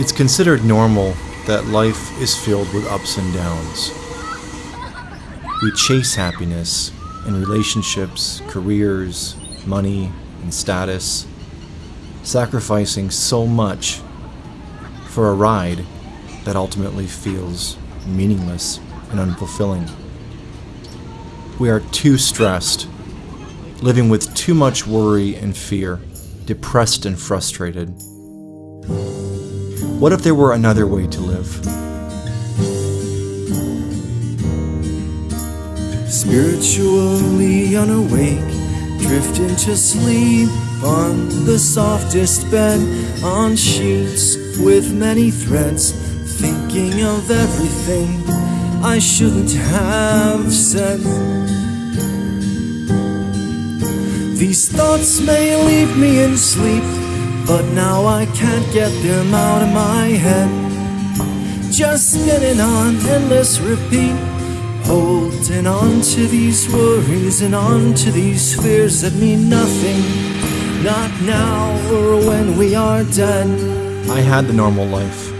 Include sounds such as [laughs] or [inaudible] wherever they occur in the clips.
It's considered normal that life is filled with ups and downs. We chase happiness in relationships, careers, money, and status, sacrificing so much for a ride that ultimately feels meaningless and unfulfilling. We are too stressed, living with too much worry and fear, depressed and frustrated. What if there were another way to live? Spiritually unawake, drift into sleep on the softest bed, on sheets with many threads, thinking of everything I shouldn't have said. These thoughts may leave me in sleep, but now I can't get them out of my head. Just spinning on endless repeat, holding on to these worries and on to these fears that mean nothing. Not now or when we are dead. I had the normal life.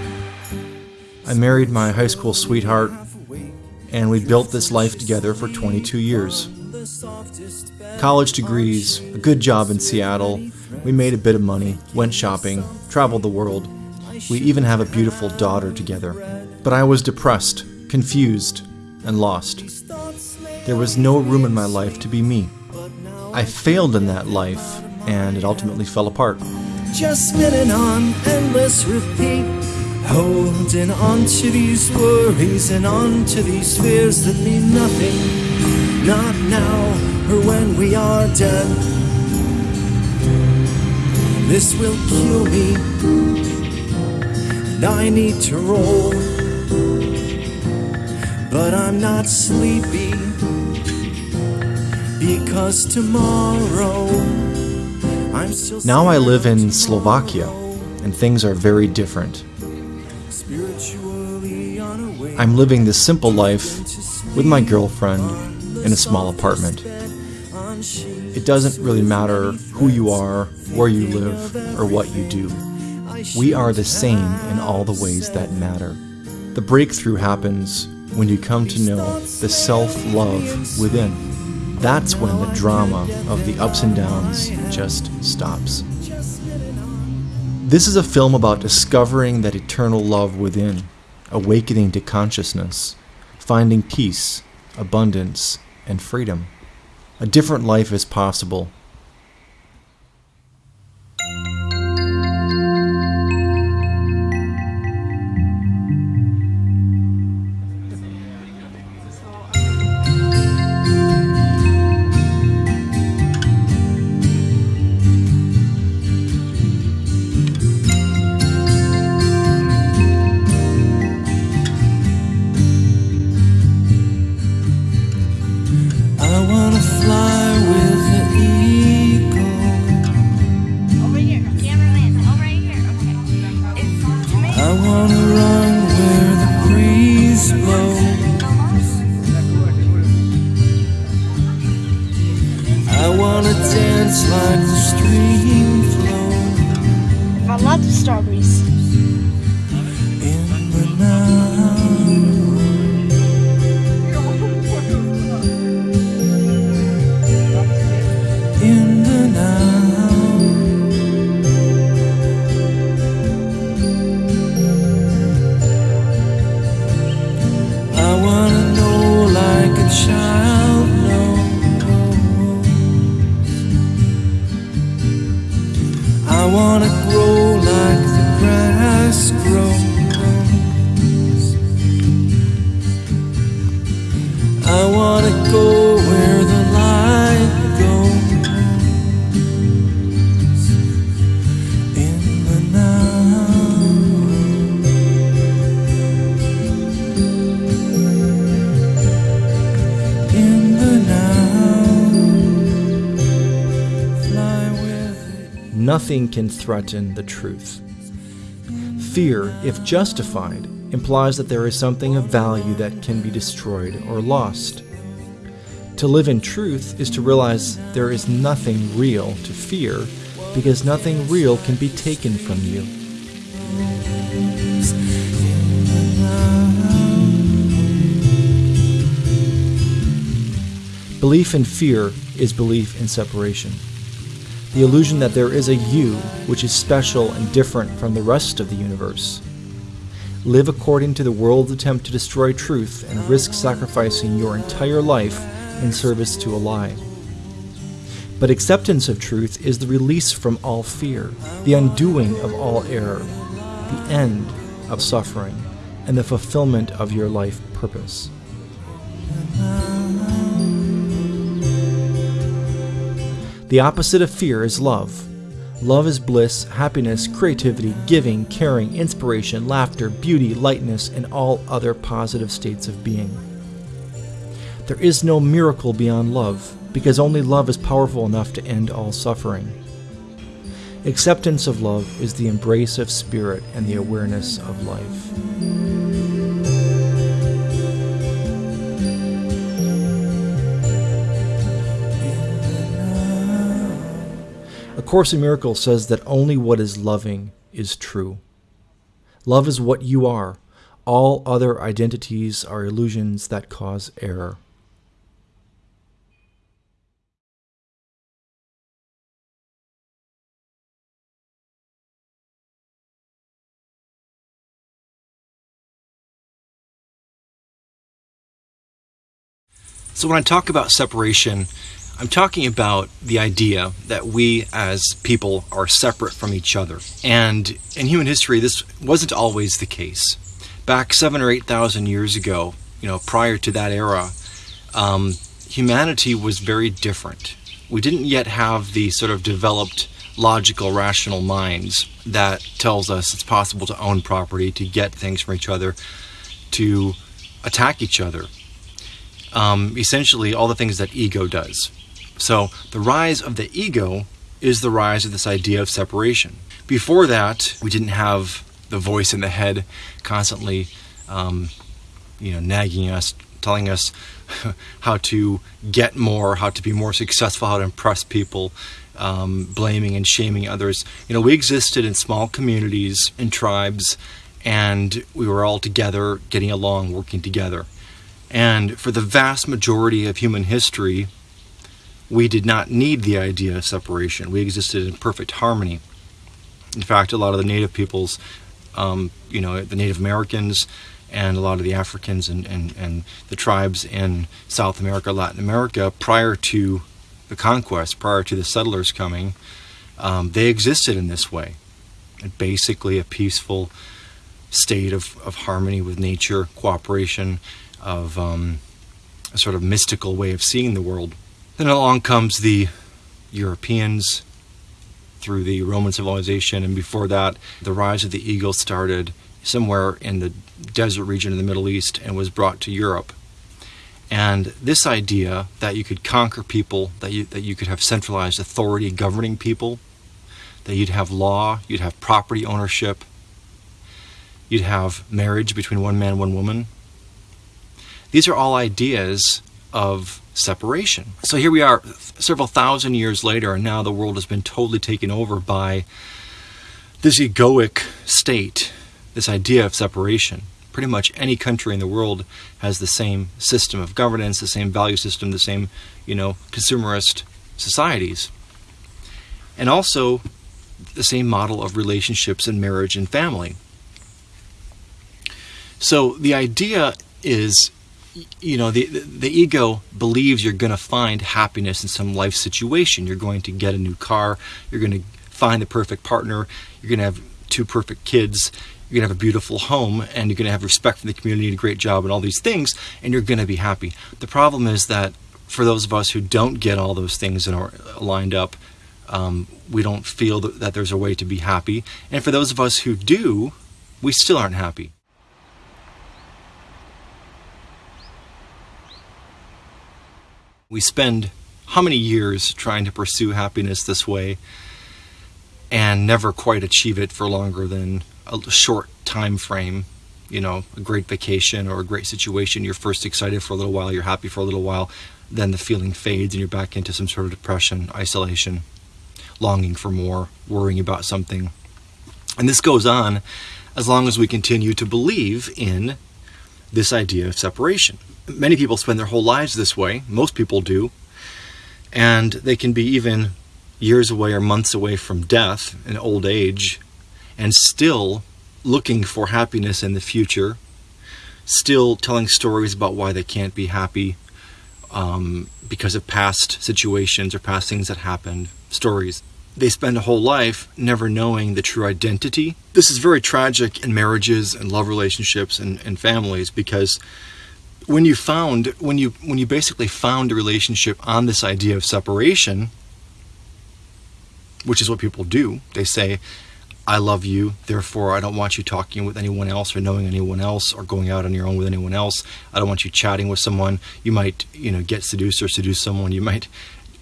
I married my high school sweetheart, and we built this life together for 22 years. College degrees, a good job in Seattle, we made a bit of money, went shopping, traveled the world. We even have a beautiful daughter together. But I was depressed, confused, and lost. There was no room in my life to be me. I failed in that life, and it ultimately fell apart. Just spinning on endless repeat, holding on to these worries and on to these fears that mean nothing. Not now or when we are dead. This will kill me, and I need to roll. But I'm not sleepy because tomorrow I'm still. Now I live in Slovakia, and things are very different. I'm living this simple life with my girlfriend in a small apartment. It doesn't really matter who you are, where you live, or what you do. We are the same in all the ways that matter. The breakthrough happens when you come to know the self love within. That's when the drama of the ups and downs just stops. This is a film about discovering that eternal love within, awakening to consciousness, finding peace, abundance, and freedom. A different life is possible. nothing can threaten the truth. Fear, if justified, implies that there is something of value that can be destroyed or lost. To live in truth is to realize there is nothing real to fear because nothing real can be taken from you. Belief in fear is belief in separation. The illusion that there is a you which is special and different from the rest of the universe. Live according to the world's attempt to destroy truth and risk sacrificing your entire life in service to a lie. But acceptance of truth is the release from all fear, the undoing of all error, the end of suffering, and the fulfillment of your life purpose. The opposite of fear is love. Love is bliss, happiness, creativity, giving, caring, inspiration, laughter, beauty, lightness, and all other positive states of being. There is no miracle beyond love because only love is powerful enough to end all suffering. Acceptance of love is the embrace of spirit and the awareness of life. Course in Miracles says that only what is loving is true. Love is what you are. All other identities are illusions that cause error. So, when I talk about separation, I'm talking about the idea that we as people are separate from each other. And in human history, this wasn't always the case. Back seven or eight thousand years ago, you know, prior to that era, um, humanity was very different. We didn't yet have the sort of developed logical, rational minds that tells us it's possible to own property, to get things from each other, to attack each other um, essentially all the things that ego does. So the rise of the ego is the rise of this idea of separation. Before that, we didn't have the voice in the head constantly, um, you know, nagging us, telling us [laughs] how to get more, how to be more successful, how to impress people, um, blaming and shaming others. You know, we existed in small communities and tribes, and we were all together, getting along, working together. And for the vast majority of human history, we did not need the idea of separation. We existed in perfect harmony. In fact, a lot of the native peoples, um, you know, the Native Americans and a lot of the Africans and, and, and the tribes in South America, Latin America, prior to the conquest, prior to the settlers coming, um, they existed in this way. Basically, a peaceful state of, of harmony with nature, cooperation, of um, a sort of mystical way of seeing the world. Then along comes the Europeans through the Roman civilization, and before that, the rise of the eagle started somewhere in the desert region of the Middle East and was brought to Europe. And this idea that you could conquer people, that you, that you could have centralized authority governing people, that you'd have law, you'd have property ownership, you'd have marriage between one man and one woman, these are all ideas of separation. So here we are several thousand years later, and now the world has been totally taken over by this egoic state, this idea of separation. Pretty much any country in the world has the same system of governance, the same value system, the same, you know, consumerist societies. And also the same model of relationships and marriage and family. So the idea is you know the the ego believes you're going to find happiness in some life situation. You're going to get a new car. You're going to find the perfect partner. You're going to have two perfect kids. You're going to have a beautiful home and you're going to have respect for the community a great job and all these things and you're going to be happy. The problem is that for those of us who don't get all those things and are lined up um, we don't feel that there's a way to be happy. And for those of us who do we still aren't happy We spend how many years trying to pursue happiness this way and never quite achieve it for longer than a short time frame you know a great vacation or a great situation you're first excited for a little while you're happy for a little while then the feeling fades and you're back into some sort of depression isolation longing for more worrying about something and this goes on as long as we continue to believe in this idea of separation. Many people spend their whole lives this way, most people do, and they can be even years away or months away from death and old age and still looking for happiness in the future, still telling stories about why they can't be happy um, because of past situations or past things that happened, stories. They spend a whole life never knowing the true identity. This is very tragic in marriages and love relationships and, and families because when you found when you when you basically found a relationship on this idea of separation, which is what people do, they say, I love you, therefore I don't want you talking with anyone else or knowing anyone else or going out on your own with anyone else. I don't want you chatting with someone. You might, you know, get seduced or seduce someone. You might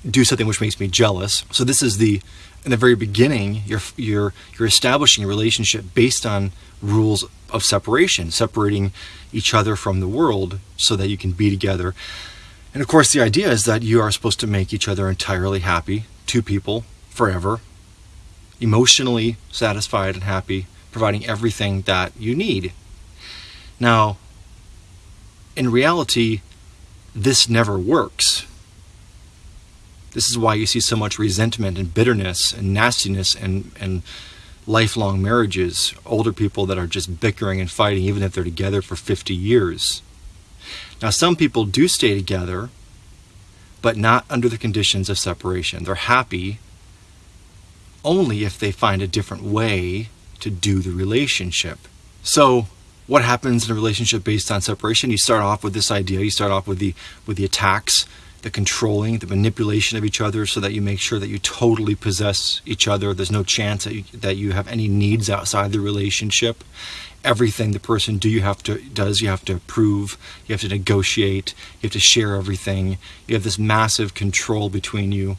do something which makes me jealous. So this is the in the very beginning, you're you're you're establishing a relationship based on rules of separation, separating each other from the world so that you can be together. And of course, the idea is that you are supposed to make each other entirely happy, two people forever, emotionally satisfied and happy, providing everything that you need. Now, in reality, this never works. This is why you see so much resentment and bitterness and nastiness and, and lifelong marriages, older people that are just bickering and fighting even if they're together for 50 years. Now, some people do stay together, but not under the conditions of separation. They're happy only if they find a different way to do the relationship. So, what happens in a relationship based on separation? You start off with this idea, you start off with the with the attacks, the controlling, the manipulation of each other so that you make sure that you totally possess each other. There's no chance that you, that you have any needs outside the relationship. Everything the person do you have to does you have to approve, you have to negotiate, you have to share everything. You have this massive control between you.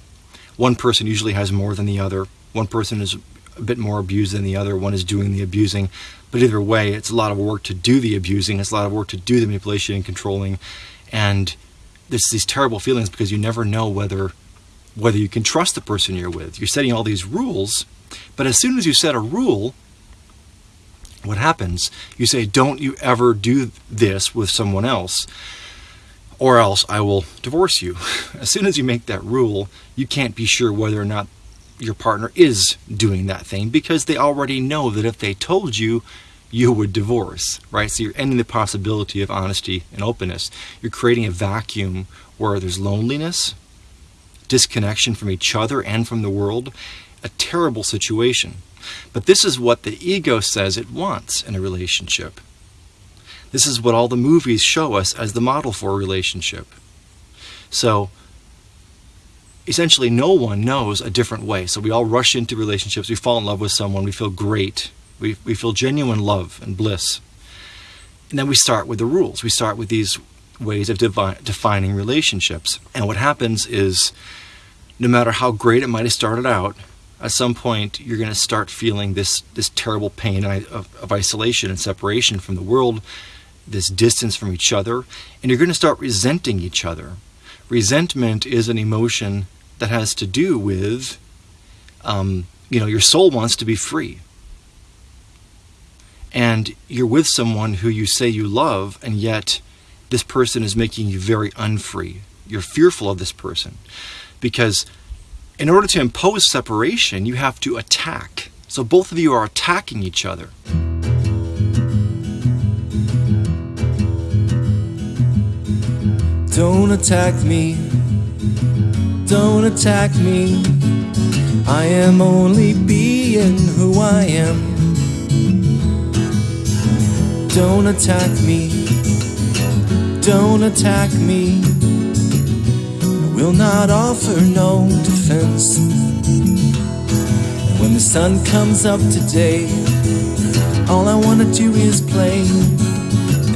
One person usually has more than the other one person is a bit more abused than the other, one is doing the abusing. But either way, it's a lot of work to do the abusing, it's a lot of work to do the manipulation and controlling. And there's these terrible feelings because you never know whether whether you can trust the person you're with. You're setting all these rules, but as soon as you set a rule, what happens? You say, Don't you ever do this with someone else, or else I will divorce you. [laughs] As soon as you make that rule, you can't be sure whether or not your partner is doing that thing because they already know that if they told you, you would divorce, right? So you're ending the possibility of honesty and openness. You're creating a vacuum where there's loneliness, disconnection from each other and from the world, a terrible situation. But this is what the ego says it wants in a relationship. This is what all the movies show us as the model for a relationship. So essentially no one knows a different way. So we all rush into relationships, we fall in love with someone, we feel great, we, we feel genuine love and bliss. And then we start with the rules. We start with these ways of defining relationships. And what happens is, no matter how great it might have started out, at some point you're going to start feeling this this terrible pain of, of isolation and separation from the world, this distance from each other, and you're going to start resenting each other. Resentment is an emotion that has to do with, um, you know, your soul wants to be free. And you're with someone who you say you love, and yet this person is making you very unfree. You're fearful of this person. Because in order to impose separation, you have to attack. So both of you are attacking each other. Don't attack me don't attack me. I am only being who I am. Don't attack me. Don't attack me. I will not offer no defense. And when the sun comes up today, all I want to do is play.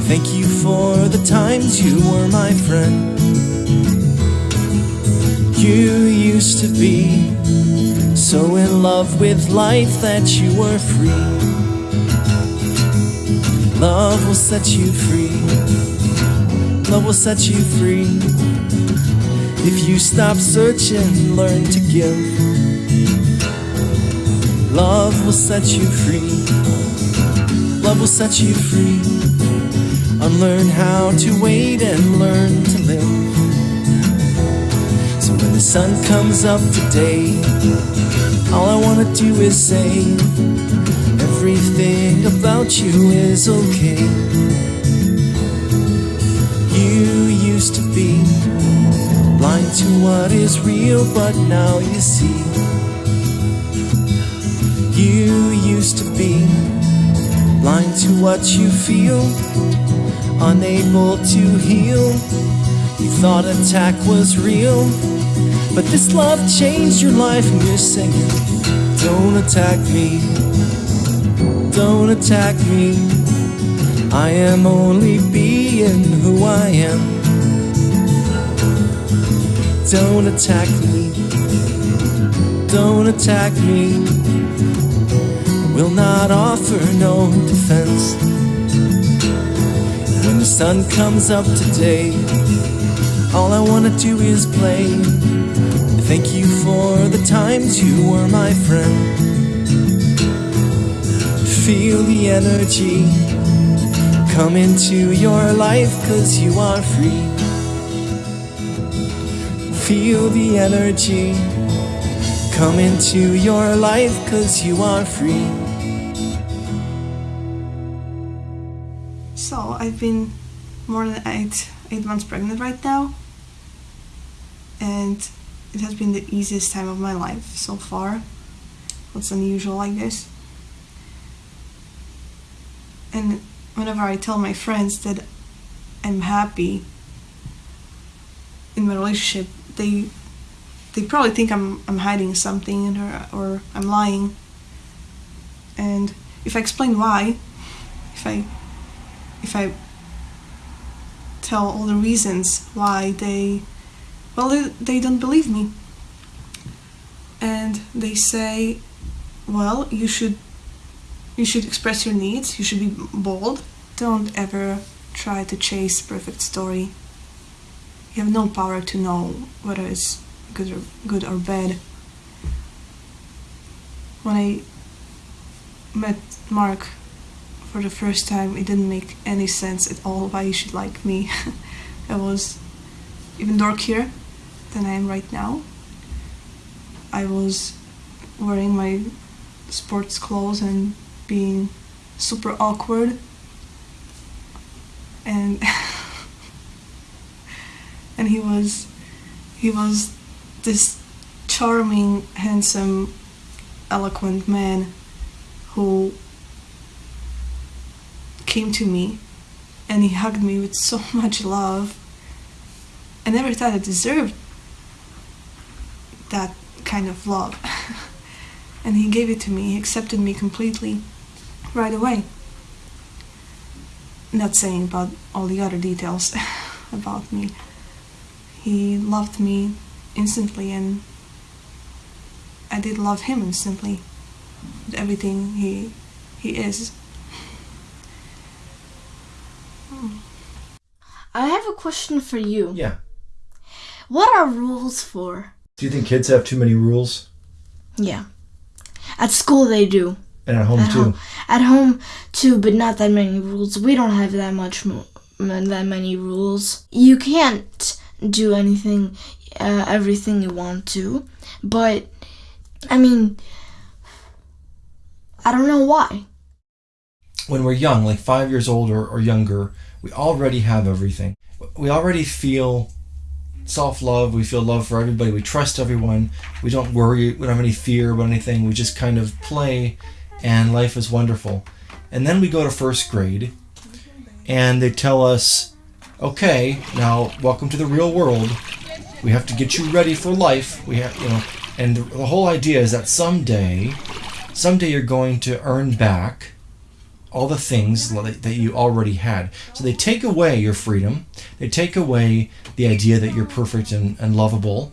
Thank you for the times you were my friend you used to be. So in love with life that you were free. Love will set you free. Love will set you free. If you stop searching, learn to give. Love will set you free. Love will set you free. Unlearn how to wait and learn to live. So when the sun comes up today, all I wanna do is say, everything about you is okay. You used to be blind to what is real, but now you see. You used to be blind to what you feel, unable to heal. You thought attack was real, but this love changed your life, and you're singing. Don't attack me, don't attack me. I am only being who I am. Don't attack me, don't attack me. I Will not offer no defense. When the sun comes up today, all I wanna do is play. Thank you for the times you were my friend. Feel the energy come into your life, cause you are free. Feel the energy come into your life, cause you are free. So I've been more than eight eight months pregnant right now, and it has been the easiest time of my life so far. What's unusual, I guess. And whenever I tell my friends that I'm happy in my relationship, they they probably think I'm I'm hiding something or or I'm lying. And if I explain why, if I if I tell all the reasons why they well they, they don't believe me and they say well you should you should express your needs. You should be bold. Don't ever try to chase perfect story. You have no power to know whether it's good or good or bad. When i met mark for the first time it didn't make any sense at all why you should like me. [laughs] I was even dorkier than i am right now. I was wearing my sports clothes and being super awkward and [laughs] and he was he was this charming handsome eloquent man who came to me and he hugged me with so [laughs] much love. I never thought I deserved that kind of love. [laughs] and he gave it to me, he accepted me completely right away. Not saying about all the other details [laughs] about me. He loved me instantly and I did love him instantly with everything he he is. I have a question for you. Yeah. What are rules for? Do you think kids have too many rules? Yeah. At school they do. And at home At too. home, at home too, but not that many rules. We don't have that much m- that many rules. You can't do anything, uh, everything you want to, but I mean, I don't know why. When we're young, like five years old or, or younger, we already have everything. We already feel self love. We feel love for everybody. We trust everyone. We don't worry. We don't have any fear about anything. We just kind of play, and life is wonderful. And then we go to first grade, and they tell us, okay, now welcome to the real world. We have to get you ready for life. We have, you know, and the, whole idea is that someday, someday you're going to earn back all the things that that you already had. So they take away your freedom. They take away the idea that you're perfect and, and lovable.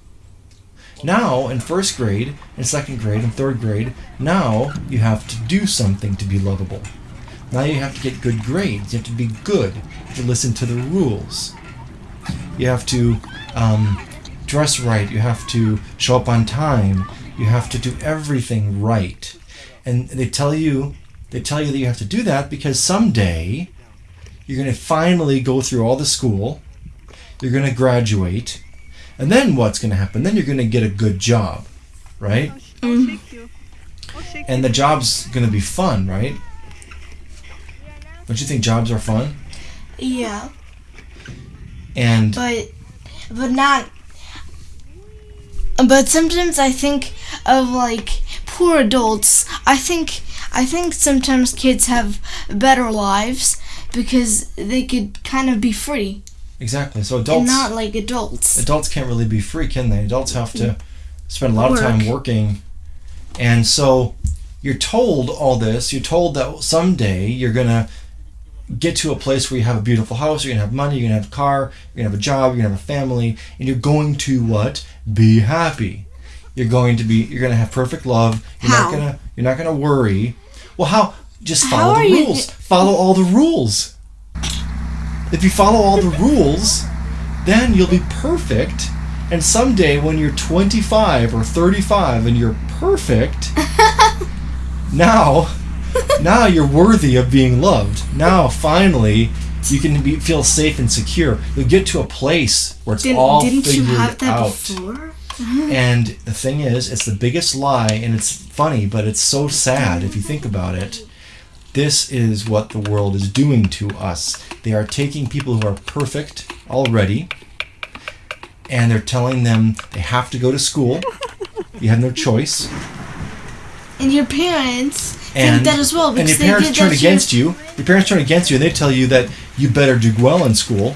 Now, in first grade, in second grade, in third grade, now you have to do something to be lovable. Now you have to get good grades. You have to be good. You have to listen to the rules. You have to um, dress right. You have to show up on time. You have to do everything right. And they tell you they tell you that you have to do that because someday You're going to finally go through all the school. You're going to graduate. And then what's going to happen? Then you're going to get a good job, right? Mm-hmm. And the job's going to be fun, right? Don't you think jobs are fun? Yeah, And but but not. But sometimes I think of like poor adults. I think I think sometimes kids have better lives because they could kind of be free exactly. So and adults not like adults. adults can't really be free, can they? Adults have to spend a lot of time working. And so you're told all this. You're told that someday you're going to get to a place where you have a beautiful house, you're going to have money, you're going to have a car, you're going to have a job, you're going to have a family, and you're going to what? Be happy. You're going to be you're going to have perfect love. You're How? not going to you're not going to worry. Well, how just follow are the you- rules. follow all the rules. If you follow all the rules, then you'll be perfect. And someday when you're 25 or 35 and you're perfect, [laughs] now now you're worthy of being loved. Now finally you can be, feel safe and secure. You'll get to a place where it's Didn't, all didn't you have that out. before? And the thing is, it's the biggest lie, and it's funny, but it's so sad if you think about it. This is what the world is doing to us. They are taking people who are perfect already, and they're telling them they have to go to school. You have no choice. And your parents And, think that as well and your parents turn against you. Your parents turn against you, and they tell you that you better do well in school.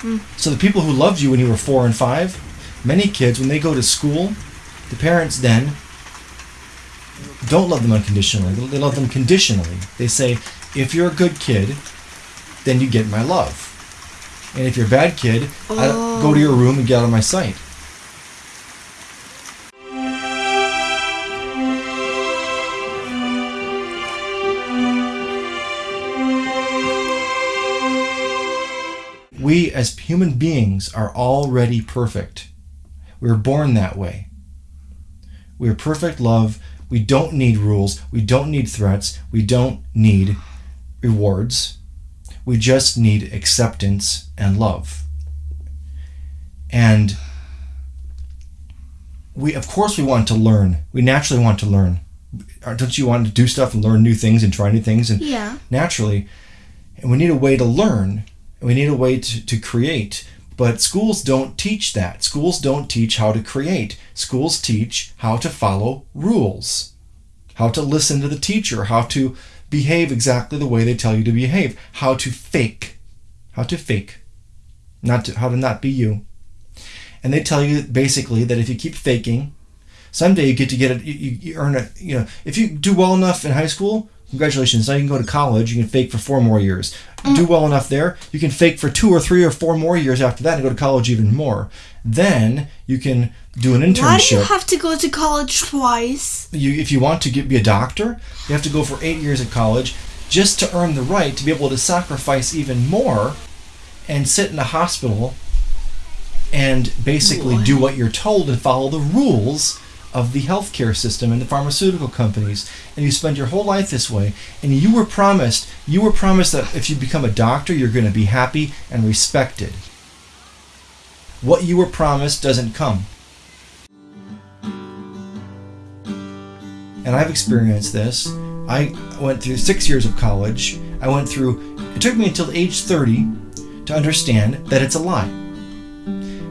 Hmm. So the people who loved you when you were four and five, many kids when they go to school, the parents then don't love them unconditionally. They love them conditionally. They say, if you're a good kid, then you get my love. And if you're a bad kid, I don't, go to your room and get out of my sight. We as human beings are already perfect. We were born that way. We are perfect love. We don't need rules. We don't need threats. We don't need rewards. We just need acceptance and love. And we, of course, we want to learn. We naturally want to learn. Uh, Don't you want to do stuff and learn new things and try new things? And Yeah. naturally, and we need a way to learn. We need a way to, to create. But schools don't teach that. Schools don't teach how to create. Schools teach how to follow rules, how to listen to the teacher, how to behave exactly the way they tell you to behave, how to fake, how to fake, not to, how to not be you. And they tell you basically that if you keep faking, someday you get to get it. You, you earn a. You know, if you do well enough in high school, congratulations. Now you can go to college. You can fake for four more years. Do well enough there, you can fake for two or three or four more years after that and go to college even more. Then you can do an internship. Why do you have to go to college twice? You, if you want to get, be a doctor, you have to go for eight years at college just to earn the right to be able to sacrifice even more and sit in a hospital and basically do what you're told and follow the rules of the healthcare system and the pharmaceutical companies and you spend your whole life this way and you were promised you were promised that if you become a doctor you're going to be happy and respected what you were promised doesn't come and I've experienced this. I went through six years of college. I went through, it took me until age 30 to understand that it's a lie.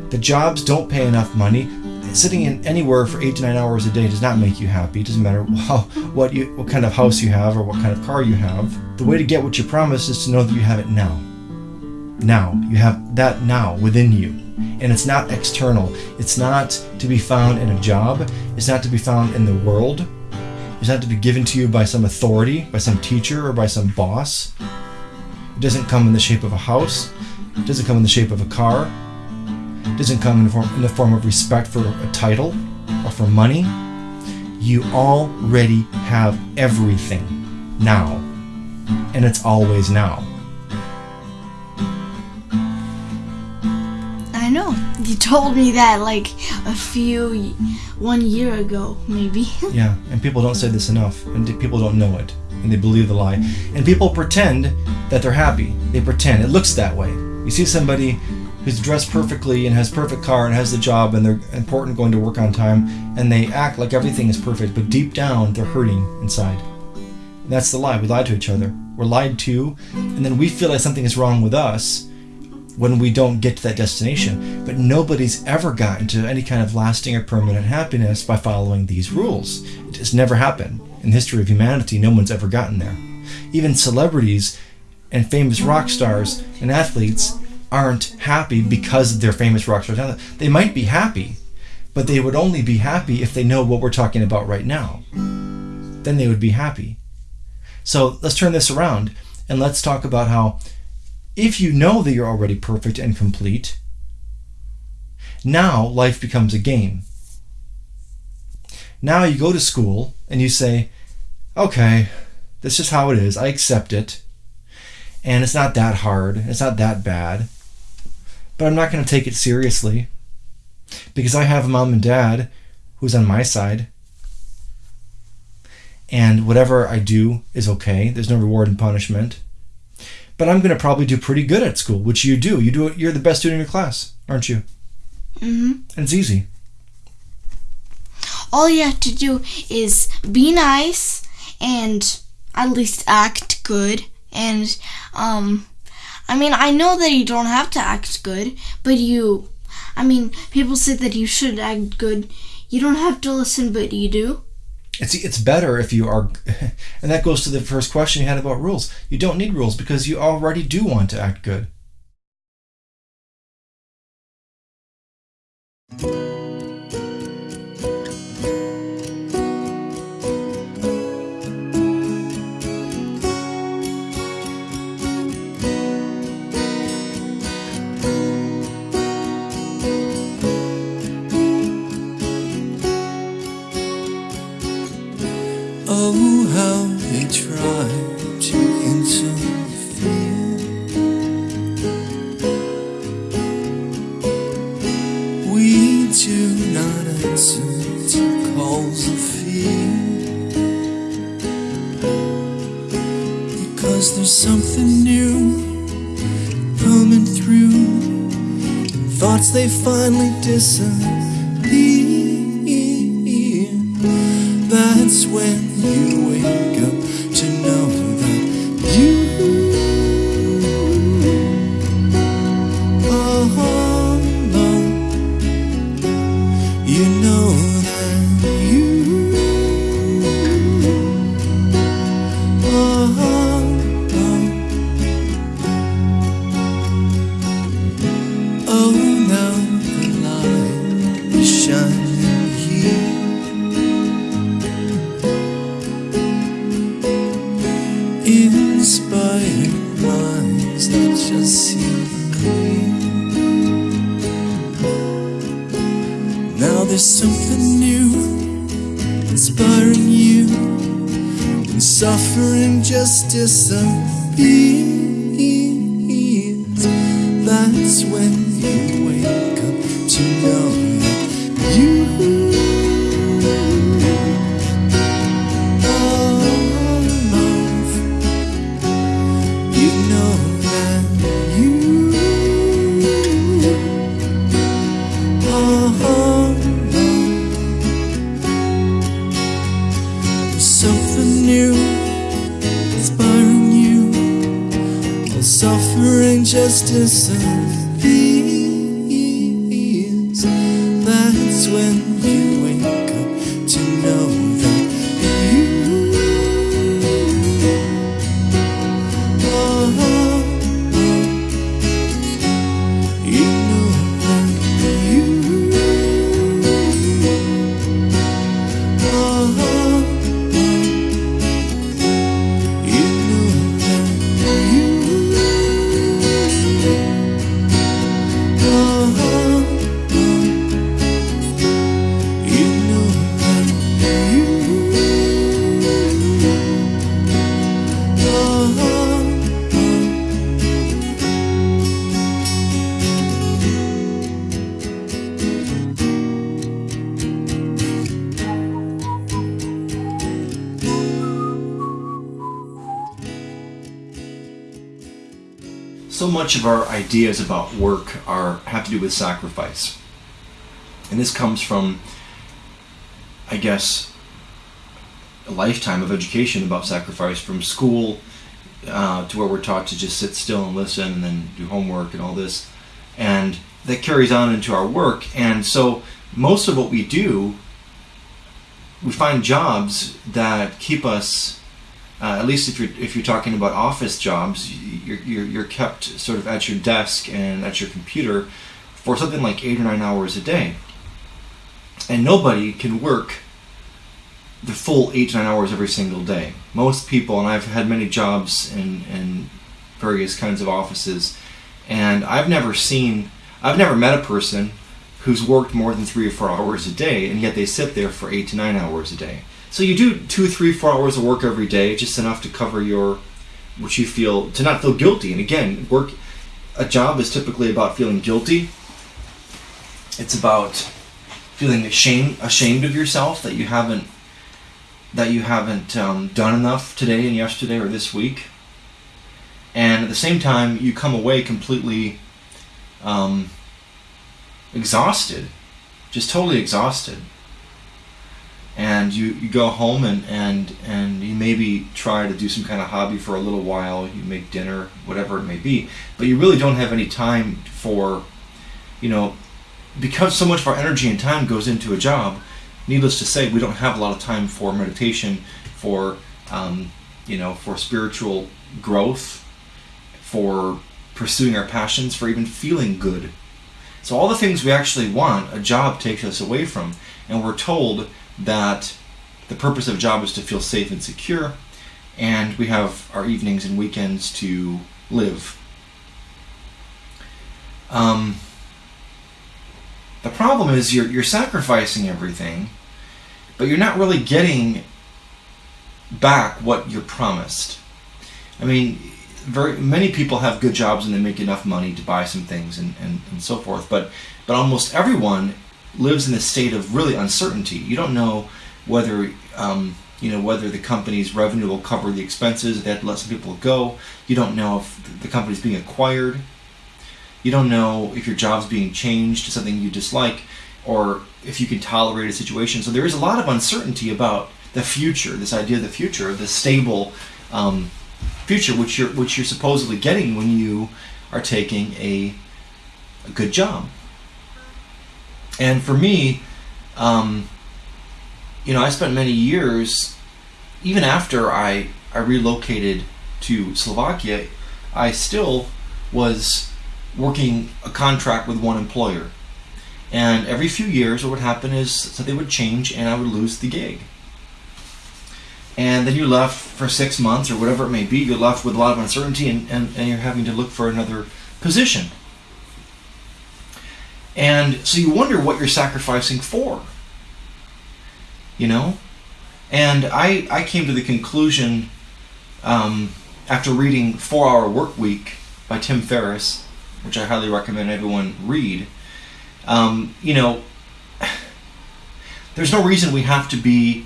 The jobs don't pay enough money. Sitting in anywhere for eight to nine hours a day does not make you happy. It doesn't matter [laughs] how, what you, what kind of house you have or what kind of car you have. The way to get what you promise is to know that you have it now. Now you have that now within you, and it's not external. It's not to be found in a job. It's not to be found in the world. It's not to be given to you by some authority, by some teacher, or by some boss. It doesn't come in the shape of a house. It doesn't come in the shape of a car. Doesn't come in the form, in the form of respect for a title or for money. You already have everything now. And it's always now. I know. You told me that like a few, one year ago, maybe. [laughs] Yeah, and people don't say this enough, and people don't know it. and they believe the lie. And people pretend that they're happy. They pretend. It looks that way. You see somebody who's dressed perfectly and has perfect car and has the job and they're important going to work on time and they act like everything is perfect, but deep down they're hurting inside. And that's the lie. We lie to each other. We're lied to, and then we feel like something is wrong with us when we don't get to that destination. But nobody's ever gotten to any kind of lasting or permanent happiness by following these rules. It has never happened. In the history of humanity, no one's ever gotten there. Even celebrities and famous rock stars and athletes aren't happy because they're famous rock stars. They might be happy, but they would only be happy if they know what we're talking about right now. Then they would be happy. So let's turn this around and let's talk about how if you know that you're already perfect and complete, now life becomes a game. Now you go to school and you say, okay, this is how it is. I accept it. And it's not that hard. It's not that bad. But I'm not going to take it seriously because I have a mom and dad who's on my side. And whatever I do is okay. There's no reward and punishment. But I'm going to probably do pretty good at school, which you do. You do it. You're the best student in your class, aren't you? Mm-hmm. And it's easy. All you have to do is be nice and at least act good. And, um, I mean, I know that you don't have to act good, but you, I mean, people say that you should act good. You don't have to listen, but you do. It's it's better if you are, [laughs] and that goes to the first question you had about rules. You don't need rules because you already do want to act good. To interfere. We do not answer to calls of fear. Because there's something new coming through. Thoughts they finally disappear. That's when you wake there's something new inspiring you, and suffering just disappears. Much of our ideas about work are have to do with sacrifice. And this comes from I guess a lifetime of education about sacrifice from school uh, to where we're taught to just sit still and listen and then do homework and all this. And that carries on into our work. And so most of what we do, we find jobs that keep us, uh, at least if you're, if you're talking about office jobs, you're, you're, you're kept sort of at your desk and at your computer for something like eight or nine hours a day. And nobody can work the full eight to nine hours every single day. Most people, and I've had many jobs in, in various kinds of offices, and I've never seen, I've never met a person who's worked more than three or four hours a day, and yet they sit there for eight to nine hours a day. So you do two, three, four hours of work every day, just enough to cover your, what you feel, to not feel guilty. And again, work, a job is typically about feeling guilty. It's about feeling ashamed, ashamed of yourself that you haven't that you haven't um, done enough today and yesterday or this week. And at the same time, you come away completely um, exhausted, just totally exhausted. And you, you go home and, and, and you maybe try to do some kind of hobby for a little while, you make dinner, whatever it may be, but you really don't have any time for, you know, because so much of our energy and time goes into a job, needless to say, we don't have a lot of time for meditation, for um, you know, for spiritual growth, for pursuing our passions, for even feeling good. So all the things we actually want, a job takes us away from, and we're told that the purpose of a job is to feel safe and secure, and we have our evenings and weekends to live. Um, the problem is you're, you're sacrificing everything but you're not really getting back what you're promised. I mean, very many people have good jobs and they make enough money to buy some things and, and, and so forth, but but almost everyone lives in a state of really uncertainty. You don't know whether um, you know whether the company's revenue will cover the expenses. To let some people go. You don't know if the company's being acquired. You don't know if your job's being changed to something you dislike or if you can tolerate a situation. So there is a lot of uncertainty about the future, this idea of the future, the stable um, future, which you're which you're supposedly getting when you are taking a, a good job. And for me, um, you know, I spent many years, even after I I relocated to Slovakia, I still was working a contract with one employer and every few years, what would happen is something would change and I would lose the gig. And then you're left for six months or whatever it may be, you're left with a lot of uncertainty and, and, and you're having to look for another position. And so you wonder what you're sacrificing for. You know? And I, I came to the conclusion um, after reading Four Hour Work Week by Tim Ferriss, which I highly recommend everyone read um, you know, [sighs] there's no reason we have to be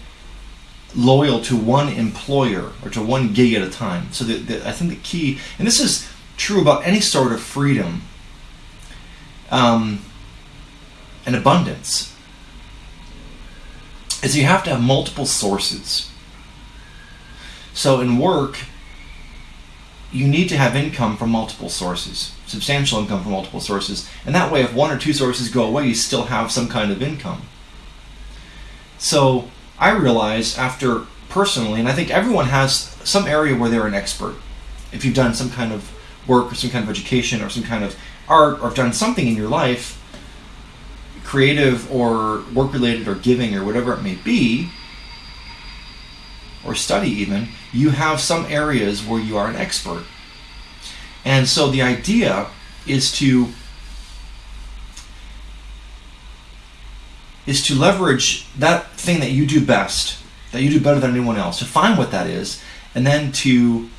loyal to one employer or to one gig at a time. So the, the, I think the key, and this is true about any sort of freedom um, and abundance, is you have to have multiple sources. So in work, you need to have income from multiple sources substantial income from multiple sources. And that way, if one or two sources go away, you still have some kind of income. So I realized after personally, and I think everyone has some area where they're an expert. If you've done some kind of work or some kind of education or some kind of art or have done something in your life, creative or work related or giving or whatever it may be, or study even, you have some areas where you are an expert. And so the idea is to is to leverage that thing that you do best, that you do better than anyone else, to find what that is, and then to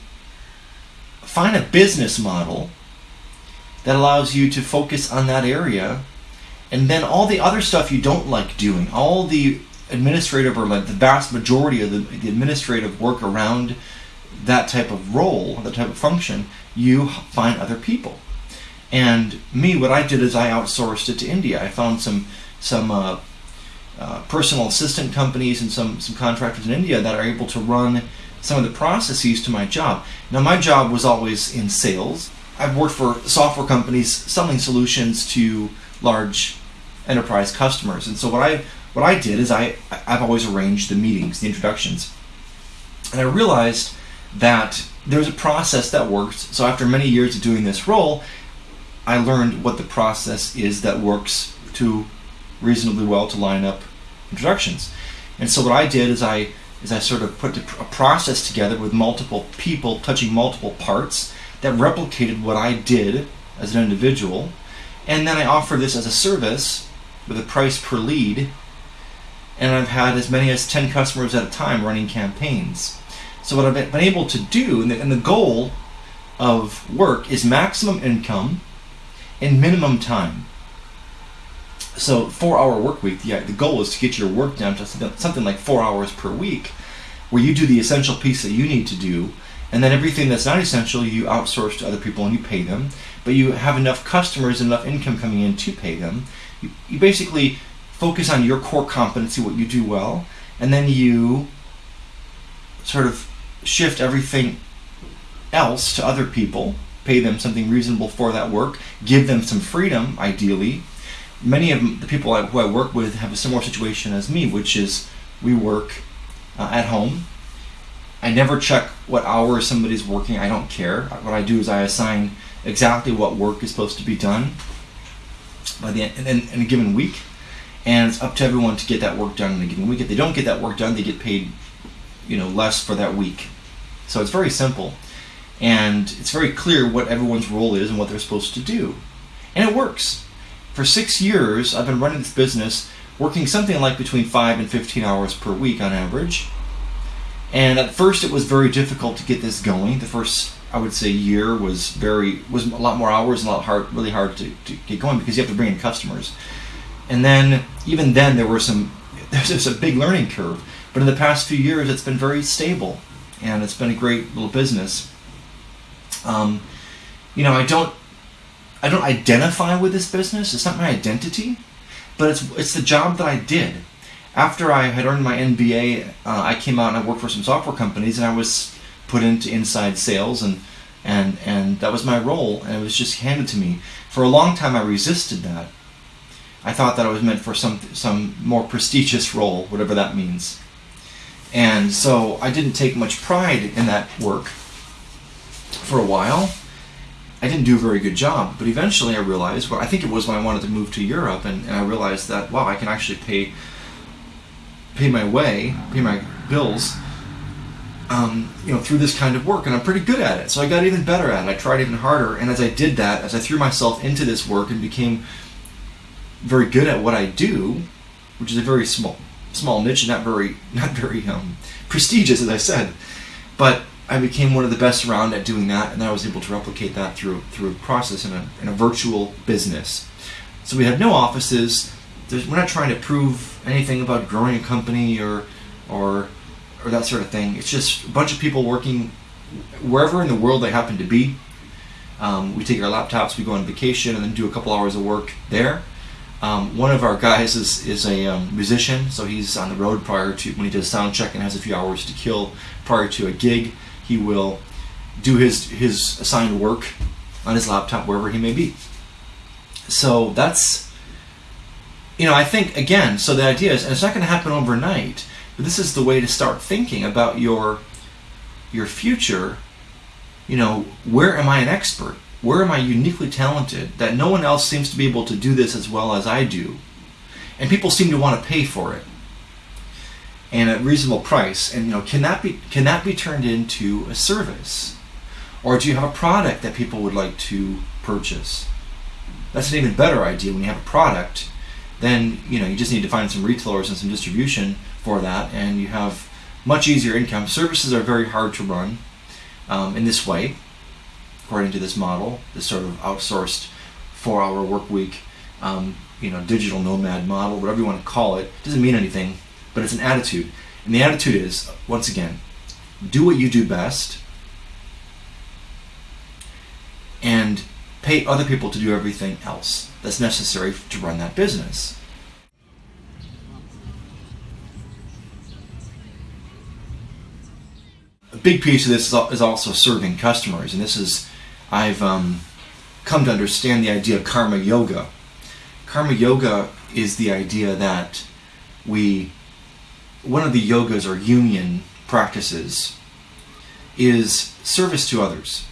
find a business model that allows you to focus on that area and then all the other stuff you don't like doing, all the administrative or like the vast majority of the, the administrative work around that type of role, that type of function, you find other people. And me, what I did is I outsourced it to India. I found some some uh, uh, personal assistant companies and some some contractors in India that are able to run some of the processes to my job. Now, my job was always in sales. I've worked for software companies selling solutions to large enterprise customers, and so what I what I did is I I've always arranged the meetings, the introductions, and I realized that there's a process that works. So after many years of doing this role, I learned what the process is that works to reasonably well to line up introductions. And so what I did is I is I sort of put a process together with multiple people touching multiple parts that replicated what I did as an individual, and then I offer this as a service with a price per lead, and I've had as many as 10 customers at a time running campaigns. So what I've been able to do, and the, and the goal of work is maximum income in minimum time. So four hour work week, yeah, the goal is to get your work down to something like four hours per week, where you do the essential piece that you need to do, and then everything that's not essential you outsource to other people and you pay them. But you have enough customers, enough income coming in to pay them. You, you basically focus on your core competency, what you do well, and then you sort of shift everything else to other people, pay them something reasonable for that work, give them some freedom, ideally. Many of the people who I work with have a similar situation as me, which is we work uh, at home. I never check what hours somebody's working. I don't care. What I do is I assign exactly what work is supposed to be done by the end, in, in a given week, and it's up to everyone to get that work done in a given week. If they don't get that work done, they get paid, you know, less for that week. So it's very simple. And it's very clear what everyone's role is and what they're supposed to do. And it works. For six years, I've been running this business, working something like between 5 and 15 hours per week on average. And at first, it was very difficult to get this going. The first, I would say, year was very was a lot more hours and a lot hard, really hard to, to get going because you have to bring in customers. And then, even then, there were some [laughs] there's a big learning curve. But in the past few years, it's been very stable and it's been a great little business. Um, you know, I don't, I don't identify with this business. It's not my identity, but it's it's the job that I did. After I had earned my MBA, uh, I came out and I worked for some software companies, and I was put into inside sales, and and and that was my role, and it was just handed to me. For a long time, I resisted that. I thought that I was meant for some some more prestigious role, whatever that means. And so I didn't take much pride in that work for a while. I didn't do a very good job, but eventually I realized, well, I think it was when I wanted to move to Europe, and, and I realized that, wow, I can actually pay pay my way, pay my bills, um, you know, through this kind of work, and I'm pretty good at it. So I got even better at it. I tried even harder, and as I did that, as I threw myself into this work and became very good at what I do, which is a very small small niche and not very [laughs] not very um, prestigious, as I said. But I became one of the best around at doing that, and I was able to replicate that through through a process in a, in a virtual business. So we have no offices. There's, we're not trying to prove anything about growing a company or or or that sort of thing. It's just a bunch of people working wherever in the world they happen to be. Um, we take our laptops, we go on vacation, and then do a couple hours of work there um, one of our guys is, is a um, musician, so he's on the road prior to when he does sound check and has a few hours to kill prior to a gig. He will do his his assigned work on his laptop wherever he may be. So that's you know I think again. So the idea is, and it's not going to happen overnight, this is the way to start thinking about your your future. You know, where am I an expert? Where am I uniquely talented that no one else seems to be able to do this as well as I do? And people seem to want to pay for it and at reasonable price. And you know, can that be can that be turned into a service? Or do you have a product that people would like to purchase? That's an even better idea when you have a product. Then you know you just need to find some retailers and some distribution for that and you have much easier income. Services are very hard to run um, in this way, according to this model, this sort of outsourced four-hour work week, um, you know, digital nomad model, whatever you want to call it, doesn't mean anything, but it's an attitude. And the attitude is, once again, do what you do best and pay other people to do everything else that's necessary to run that business. A big piece of this is also serving customers, and this is I've um, come to understand the idea of karma yoga. Karma yoga is the idea that we one of the yogas or union practices is service to others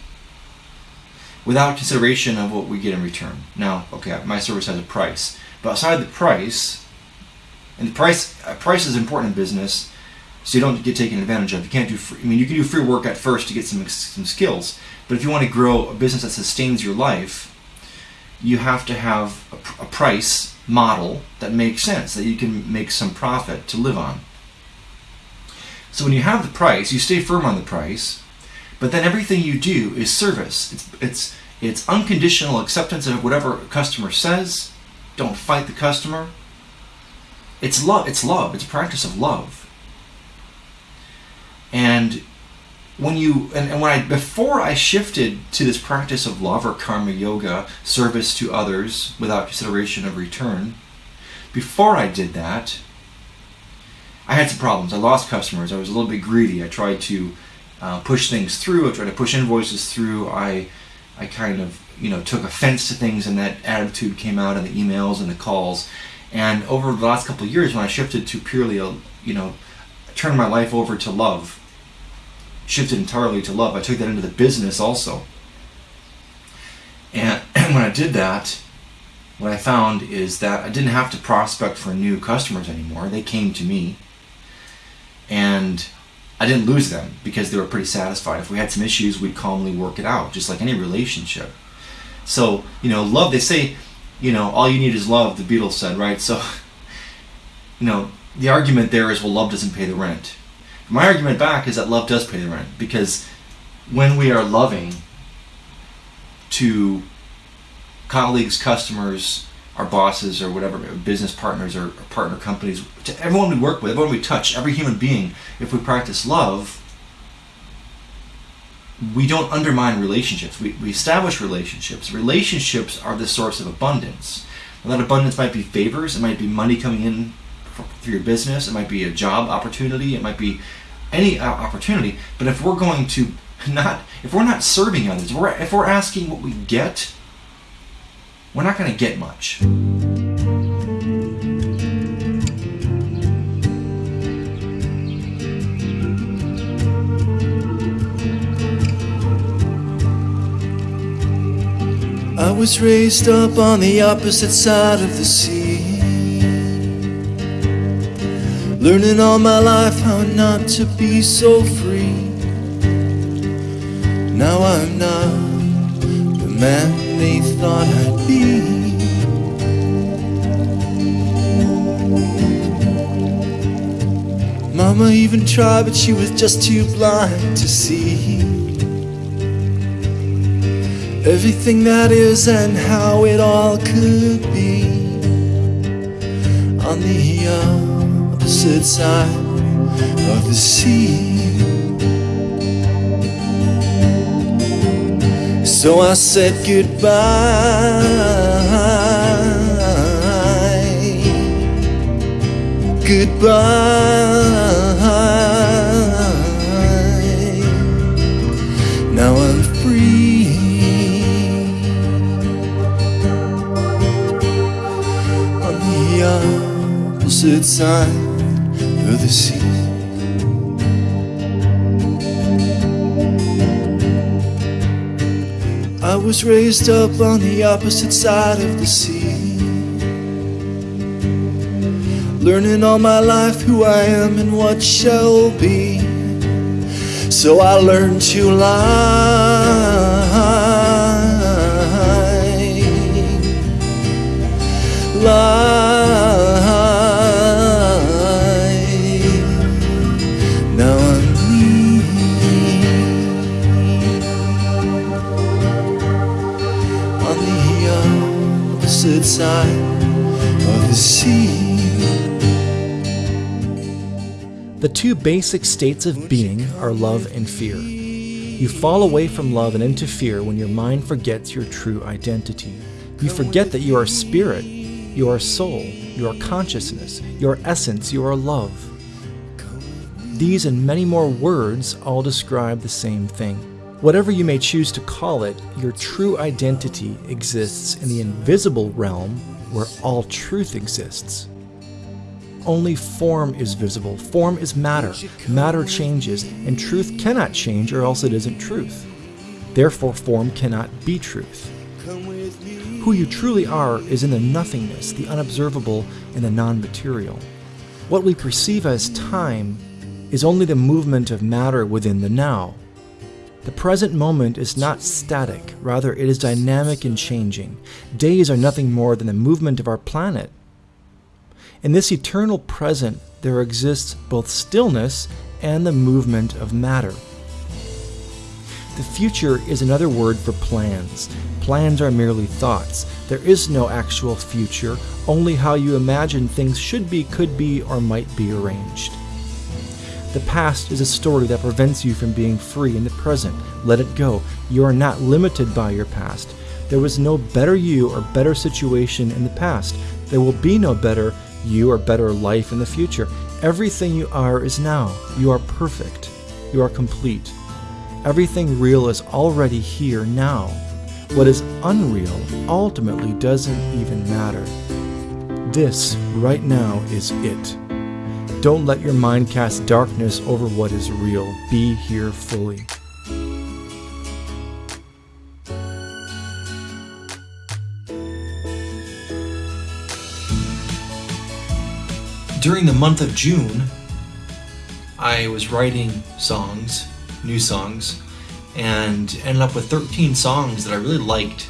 without consideration of what we get in return. Now, okay, my service has a price, but outside the price, and the price price is important in business, so you don't get taken advantage of. You can't do free, I mean, you can do free work at first to get some some skills, but if you want to grow a business that sustains your life, you have to have a, a price model that makes sense that you can make some profit to live on. So when you have the price, you stay firm on the price, but then everything you do is service. It's it's it's unconditional acceptance of whatever a customer says. Don't fight the customer. It's love. It's love. It's a practice of love. And when you and, and when I before I shifted to this practice of love or karma yoga, service to others without consideration of return, before I did that, I had some problems. I lost customers. I was a little bit greedy. I tried to uh, push things through. I tried to push invoices through. I I kind of you know took offense to things, and that attitude came out in the emails and the calls. And over the last couple of years, when I shifted to purely a you know turned my life over to love, shifted entirely to love. I took that into the business also. And, and [clears throat] when I did that, what I found is that I didn't have to prospect for new customers anymore. They came to me. And I didn't lose them because they were pretty satisfied. If we had some issues, we'd calmly work it out, just like any relationship. So, you know, love, they say, you know, all you need is love, the Beatles said, right? So, [laughs] you know, the argument there is, well, love doesn't pay the rent. My argument back is that love does pay the rent because when we are loving to colleagues, customers, our bosses, or whatever, business partners or partner companies, to everyone we work with, everyone we touch, every human being, if we practice love, we don't undermine relationships. We, we establish relationships. Relationships are the source of abundance. And that abundance might be favors, it might be money coming in for, through your business, it might be a job opportunity, it might be any uh, opportunity. But if we're going to not, if we're not serving others, if we're, if we're asking what we get, we're not going to get much. I was raised up on the opposite side of the sea. Learning all my life how not to be so free. Now I'm not the man they thought I'd be. Mama even tried, but she was just too blind to see everything that is and how it all could be on the uh, opposite side of the sea. So I said goodbye, goodbye. Now I'm free. on the opposite side was raised up on the opposite side of the sea. Learning all my life who I am and what shall be. So I learned to lie. Lie. Opposite side of the sea. The two basic states of being are love and fear. You fall away from love and into fear when your mind forgets your true identity. You forget that you are spirit, you are soul, you are consciousness, you are essence, you are love. These and many more words all describe the same thing. Whatever you may choose to call it, your true identity exists in the invisible realm where all truth exists. Only form is visible. Form is matter. Matter changes, and truth cannot change, or else it isn't truth. Therefore, form cannot be truth. Who you truly are is in the nothingness, the unobservable, and the non material. What we perceive as time is only the movement of matter within the now. The present moment is not static, rather, it is dynamic and changing. Days are nothing more than the movement of our planet. In this eternal present, there exists both stillness and the movement of matter. The future is another word for plans. Plans are merely thoughts. There is no actual future, only how you imagine things should be, could be, or might be arranged. The past is a story that prevents you from being free in the present. Let it go. You are not limited by your past. There was no better you or better situation in the past. There will be no better you or better life in the future. Everything you are is now. You are perfect. You are complete. Everything real is already here now. What is unreal ultimately doesn't even matter. This, right now, is it. Don't let your mind cast darkness over what is real. Be here fully. During the month of June, I was writing songs, new songs, and ended up with 13 songs that I really liked.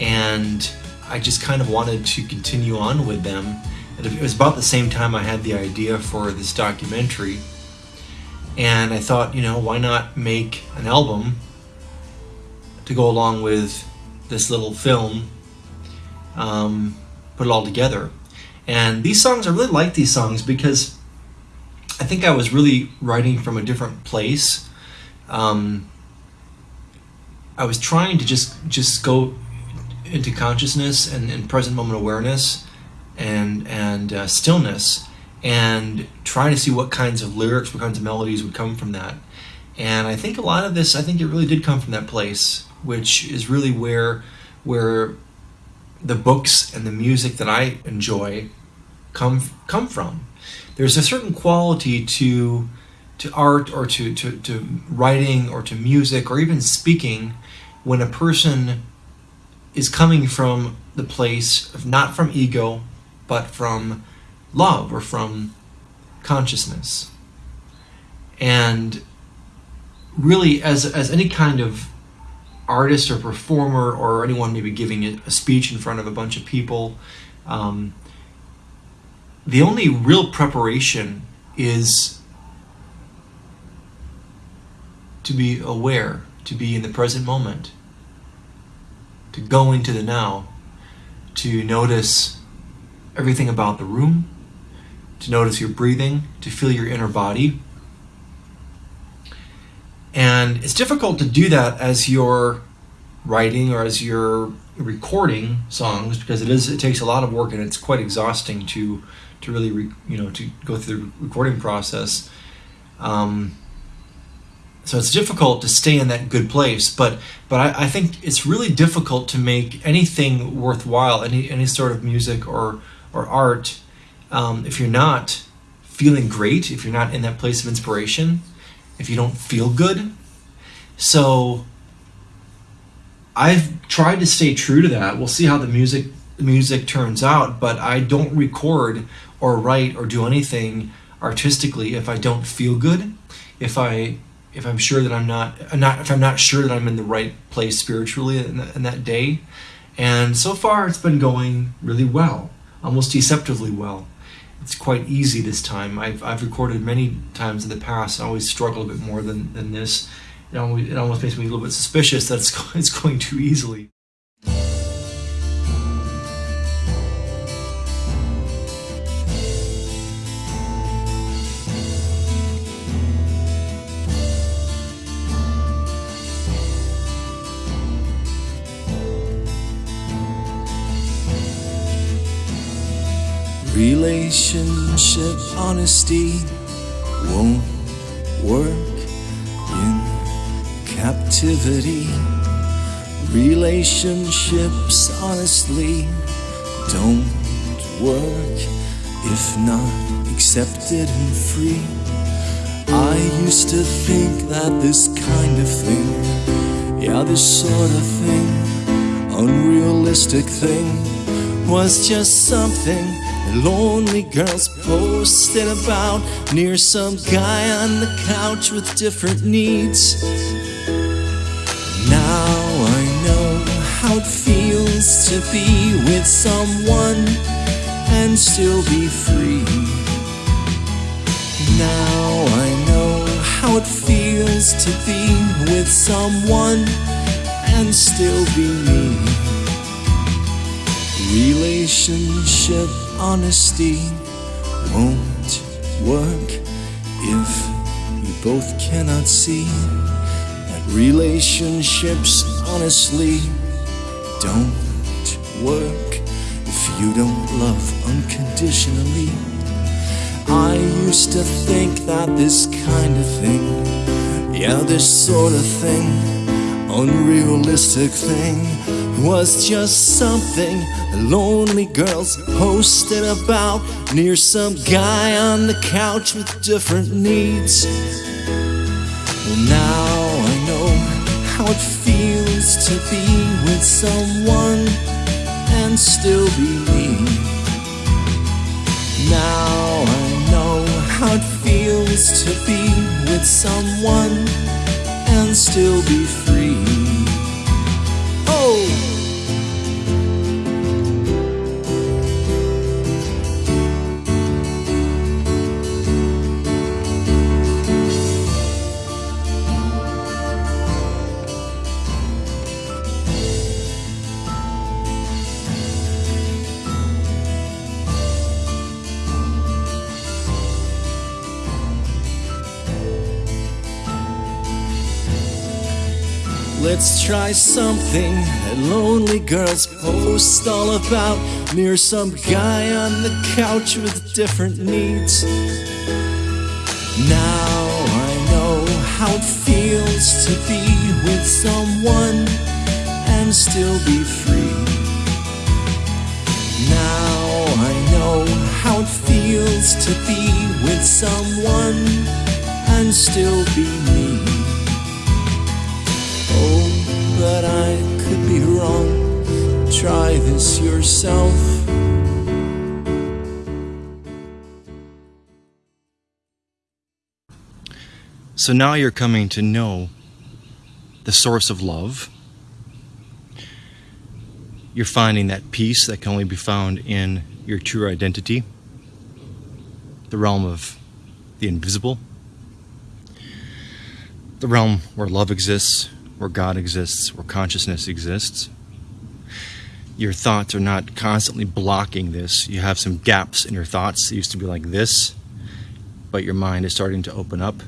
And I just kind of wanted to continue on with them. It was about the same time I had the idea for this documentary. And I thought, you know, why not make an album to go along with this little film, um, put it all together. And these songs, I really like these songs because I think I was really writing from a different place. Um, I was trying to just just go into consciousness and, and present moment awareness and and uh, stillness and trying to see what kinds of lyrics, what kinds of melodies would come from that. And I think a lot of this, I think it really did come from that place, which is really where where the books and the music that I enjoy come come from. There's a certain quality to to art or to, to, to writing or to music or even speaking when a person is coming from the place of not from ego but from love or from consciousness. And really as as any kind of artist or performer or anyone maybe giving a speech in front of a bunch of people um, the only real preparation is to be aware, to be in the present moment, to go into the now, to notice everything about the room, to notice your breathing, to feel your inner body. And it's difficult to do that as you're writing or as you're recording songs because it is it takes a lot of work and it's quite exhausting to to really re, you know to go through the recording process um, so it's difficult to stay in that good place but but I, I, think it's really difficult to make anything worthwhile any any sort of music or or art um, if you're not feeling great if you're not in that place of inspiration if you don't feel good so I've tried to stay true to that. We'll see how the music music turns out, but I don't record or write or do anything artistically if I don't feel good. If I if I'm sure that I'm not, not if I'm not sure that I'm in the right place spiritually in, the, in that day. And so far, it's been going really well, almost deceptively well. It's quite easy this time. I've, I've recorded many times in the past. I always struggle a bit more than, than this it almost, it almost makes me a little bit suspicious that it's, [laughs] it's going too easily. Relationship honesty won't work in captivity. Relationships honestly don't work if not accepted and free. I used to think that this kind of thing, yeah, this sort of thing, unrealistic thing, was just something lonely girls posted about near some guy on the couch with different needs. Now I know how it feels to be with someone and still be free. Now I know how it feels to be with someone and still be me. Relationship honesty won't work if you both cannot see that relationships honestly don't work if you don't love unconditionally. I used to think that this kind of thing, yeah, this sort of thing, unrealistic thing, was just something the lonely girls posted about near some guy on the couch with different needs. Well, now I know how it feels to be with someone and still be me. Now I know how it feels to be with someone and still be free. Let's try something that lonely girls post all about near some guy on the couch with different needs. Now I know how it feels to be with someone and still be free. Now I know how it feels to be with someone and still be but I could be wrong. Try this yourself. So now you're coming to know the source of love. You're finding that peace that can only be found in your true identity, the realm of the invisible, the realm where love exists, where God exists, where consciousness exists. Your thoughts are not constantly blocking this. You have some gaps in your thoughts. It used to be like this, but your mind is starting to open up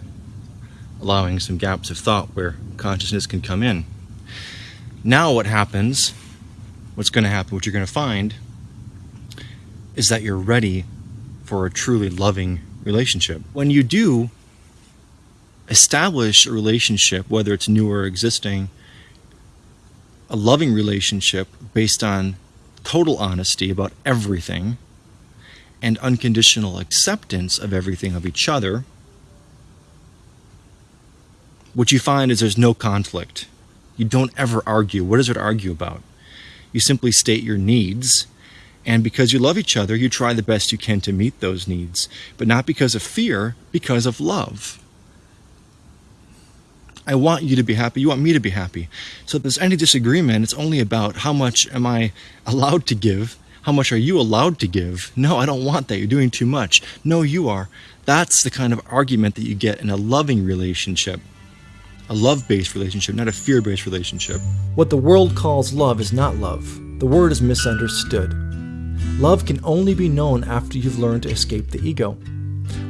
allowing some gaps of thought where consciousness can come in. Now, what happens, what's going to happen, what you're going to find, is that you're ready for a truly loving relationship. When you do establish a relationship, whether it's new or existing, a loving relationship based on total honesty about everything and unconditional acceptance of everything of each other what you find is there's no conflict. You don't ever argue. What is there to argue about? You simply state your needs, and because you love each other, you try the best you can to meet those needs, but not because of fear, because of love. I want you to be happy. You want me to be happy. So if there's any disagreement, it's only about how much am I [laughs] allowed to give? How much are you allowed to give? No, I don't want that. You're doing too much. No, you are. That's the kind of argument that you get in a loving relationship a love based relationship, not a fear based relationship. What the world calls love is not love. The word is misunderstood. Love can only be known after you've learned to escape the ego.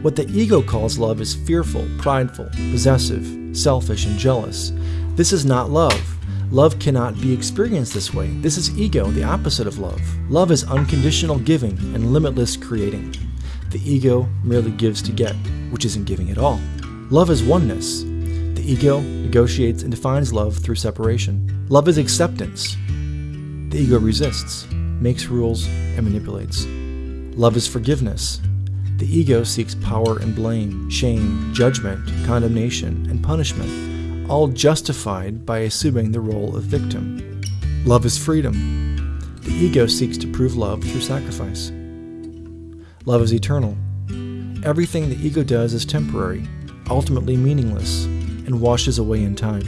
What the ego calls love is fearful, prideful, possessive, selfish, and jealous. This is not love. Love cannot be experienced this way. This is ego, the opposite of love. Love is unconditional giving and limitless creating. The ego merely gives to get, which isn't giving at all. Love is oneness. The ego negotiates and defines love through separation. Love is acceptance. The ego resists, makes rules, and manipulates. Love is forgiveness. The ego seeks power and blame, shame, judgment, condemnation, and punishment, all justified by assuming the role of victim. Love is freedom. The ego seeks to prove love through sacrifice. Love is eternal. Everything the ego does is temporary, ultimately meaningless, and washes away in time.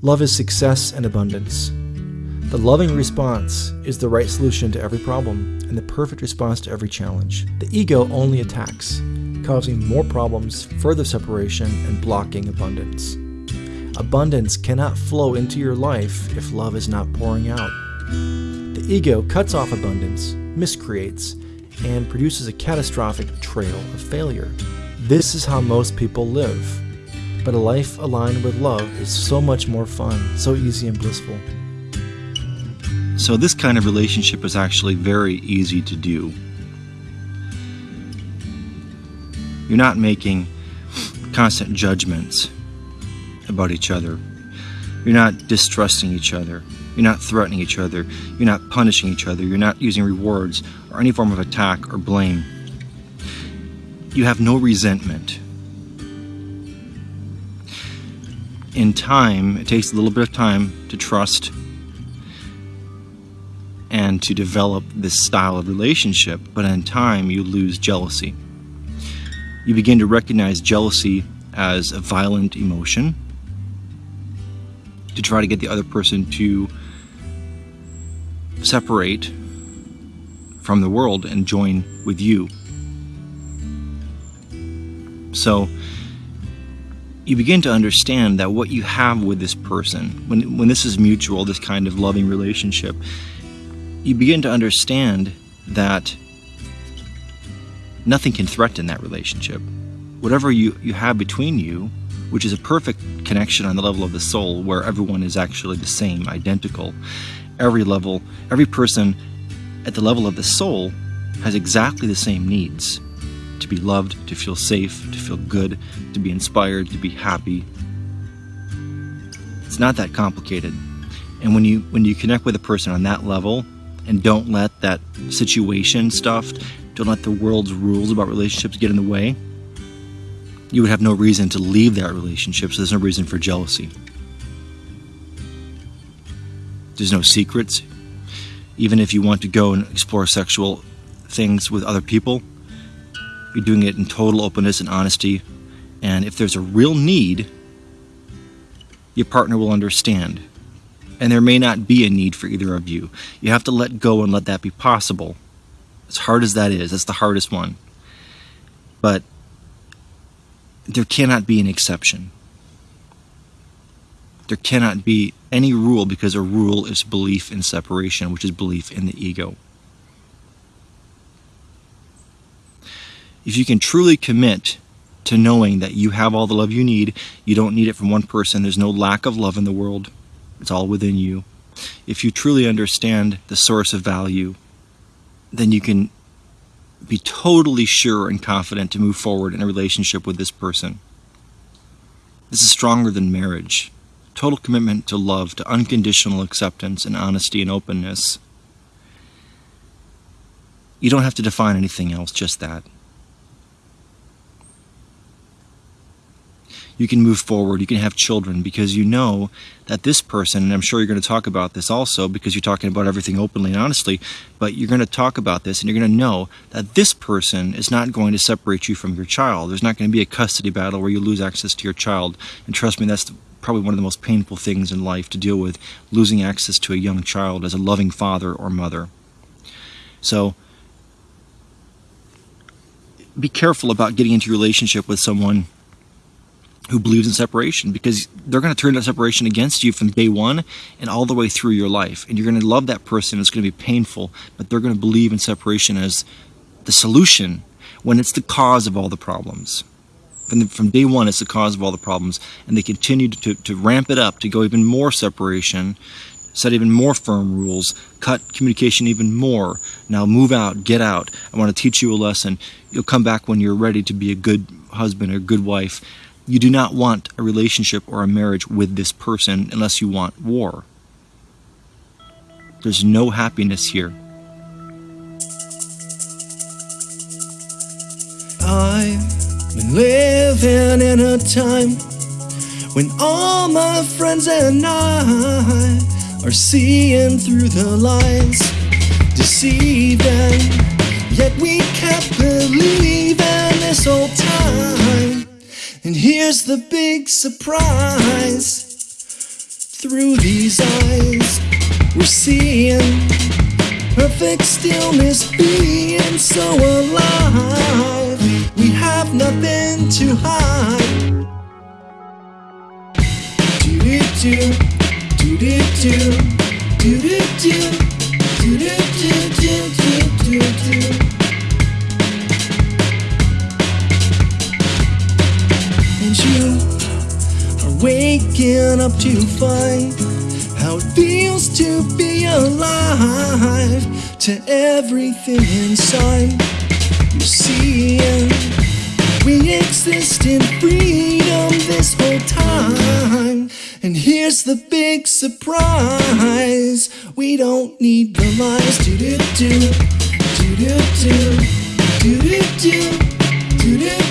Love is success and abundance. The loving response is the right solution to every problem and the perfect response to every challenge. The ego only attacks, causing more problems, further separation, and blocking abundance. Abundance cannot flow into your life if love is not pouring out. The ego cuts off abundance, miscreates, and produces a catastrophic trail of failure. This is how most people live. But a life aligned with love is so much more fun, so easy and blissful. So, this kind of relationship is actually very easy to do. You're not making constant judgments about each other. You're not distrusting each other. You're not threatening each other. You're not punishing each other. You're not using rewards or any form of attack or blame. You have no resentment. In time, it takes a little bit of time to trust and to develop this style of relationship, but in time you lose jealousy. You begin to recognize jealousy as a violent emotion to try to get the other person to separate from the world and join with you. So you begin to understand that what you have with this person, when, when this is mutual, this kind of loving relationship, you begin to understand that nothing can threaten that relationship. Whatever you, you have between you, which is a perfect connection on the level of the soul, where everyone is actually the same, identical. Every level, every person at the level of the soul has exactly the same needs to be loved, to feel safe, to feel good, to be inspired, to be happy. It's not that complicated. And when you when you connect with a person on that level, and don't let that situation stuff, don't let the world's rules about relationships get in the way, you would have no reason to leave that relationship, so there's no reason for jealousy. There's no secrets. Even if you want to go and explore sexual things with other people, you're doing it in total openness and honesty. And if there's a real need, your partner will understand and there may not be a need for either of you. You have to let go and let that be possible. As hard as that is, that's the hardest one. But there cannot be an exception. There cannot be any rule because a rule is belief in separation, which is belief in the ego. If you can truly commit to knowing that you have all the love you need, you don't need it from one person, there's no lack of love in the world, it's all within you. If you truly understand the source of value, then you can be totally sure and confident to move forward in a relationship with this person. This is stronger than marriage. Total commitment to love, to unconditional acceptance and honesty and openness. You don't have to define anything else, just that. You can move forward, you can have children because you know that this person, and I'm sure you're going to talk about this also because you're talking about everything openly and honestly, but you're going to talk about this and you're going to know that this person is not going to separate you from your child. There's not going to be a custody battle where you lose access to your child. And trust me, that's probably one of the most painful things in life to deal with losing access to a young child as a loving father or mother. So, be careful about getting into a relationship with someone who believes in separation because they're going to turn that separation against you from day one and all the way through your life. And you're going to love that person. It's going to be painful, but they're going to believe in separation as the solution when it's the cause of all the problems. from, the, from day one it's the cause of all the problems and they continue to, to ramp it up to go even more separation set even more firm rules cut communication even more now move out get out i want to teach you a lesson you'll come back when you're ready to be a good husband or good wife you do not want a relationship or a marriage with this person unless you want war there's no happiness here I've been living in a time when all my friends and I are seeing through the lies, deceiving. Yet we kept believing this whole time. And here's the big surprise. Through these eyes We're seeing Perfect stillness being so alive. We have nothing to hide. Do do do Do do do Do do do Do do do do waking up to find how it feels to be alive to everything inside. You see, we exist in freedom this whole time. And here's the big surprise we don't need the lies. Do do do, do do do, do do do, do do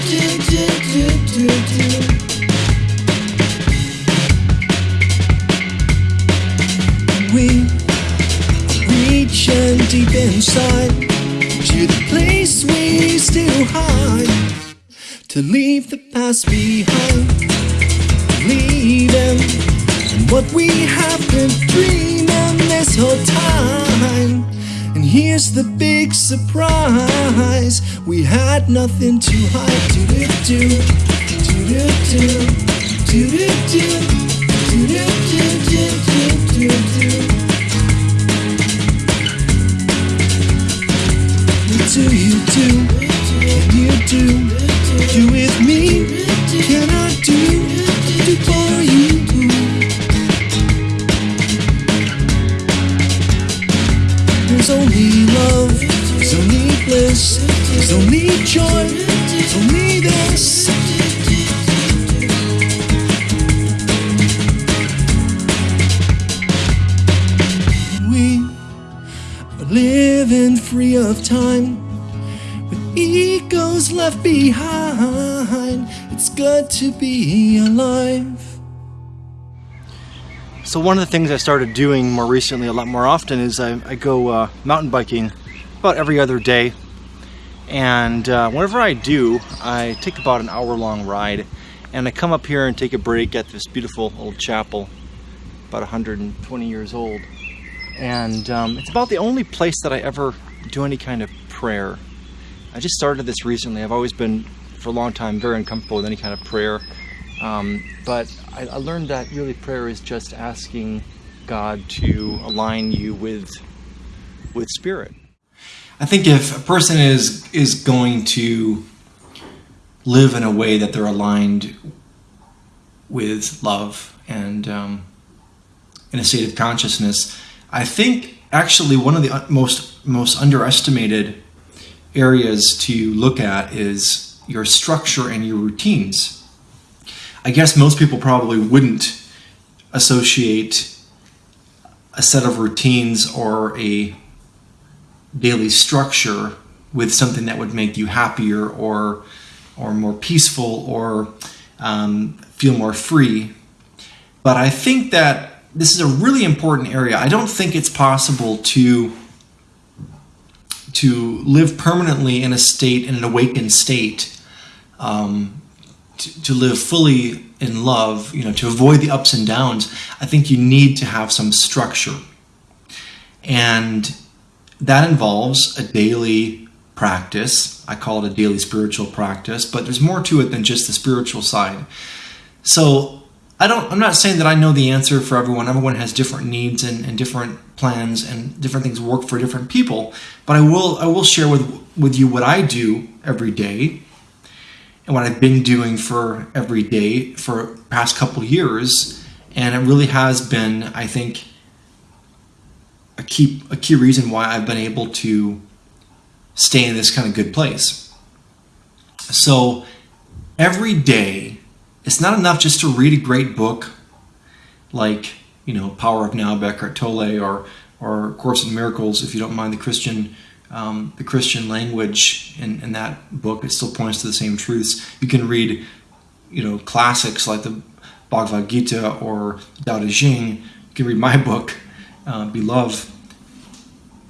connection deep inside to the place we still hide. To leave the past behind, leaving and what we have been dreaming this whole time. And here's the big surprise: we had nothing to hide. Do do do, do do do, do do do, do do do do do do. You do? Can you do? Do with me? Can I do? Do for you? There's only love, there's only bliss, there's only joy, there's only this. We are living free of time egos left behind. It's good to be alive. So one of the things I started doing more recently, a lot more often, is I, I go uh, mountain biking about every other day. And uh, whenever I do, I take about an hour-long ride, and I come up here and take a break at this beautiful old chapel, about 120 years old. And um, it's about the only place that I ever do any kind of prayer. I just started this recently. I've always been, for a long time, very uncomfortable with any kind of prayer. Um, but I, I learned that really prayer is just asking God to align you with with spirit. I think if a person is is going to live in a way that they're aligned with love and um, in a state of consciousness, I think actually one of the most most underestimated areas to look at is your structure and your routines. I guess most people probably wouldn't associate a set of routines or a daily structure with something that would make you happier or or more peaceful or um, feel more free. But I think that this is a really important area. I don't think it's possible to to live permanently in a state, in an awakened state, um, to, to live fully in love, you know, to avoid the ups and downs, I think you need to have some structure. And that involves a daily practice. I call it a daily spiritual practice, but there's more to it than just the spiritual side. So I don't I'm not saying that I know the answer for everyone. Everyone has different needs and, and different plans and different things work for different people. But I will I will share with with you what I do every day and what I've been doing for every day for past couple years, and it really has been, I think, a key a key reason why I've been able to stay in this kind of good place. So every day, it's not enough just to read a great book like you know Power of Now by Eckhart Tolle or or Course in Miracles if you don't mind the Christian um, the Christian language in, in that book. It still points to the same truths. You can read you know classics like the Bhagavad Gita or Tao Te Ching. You can read my [laughs] book, uh, Beloved,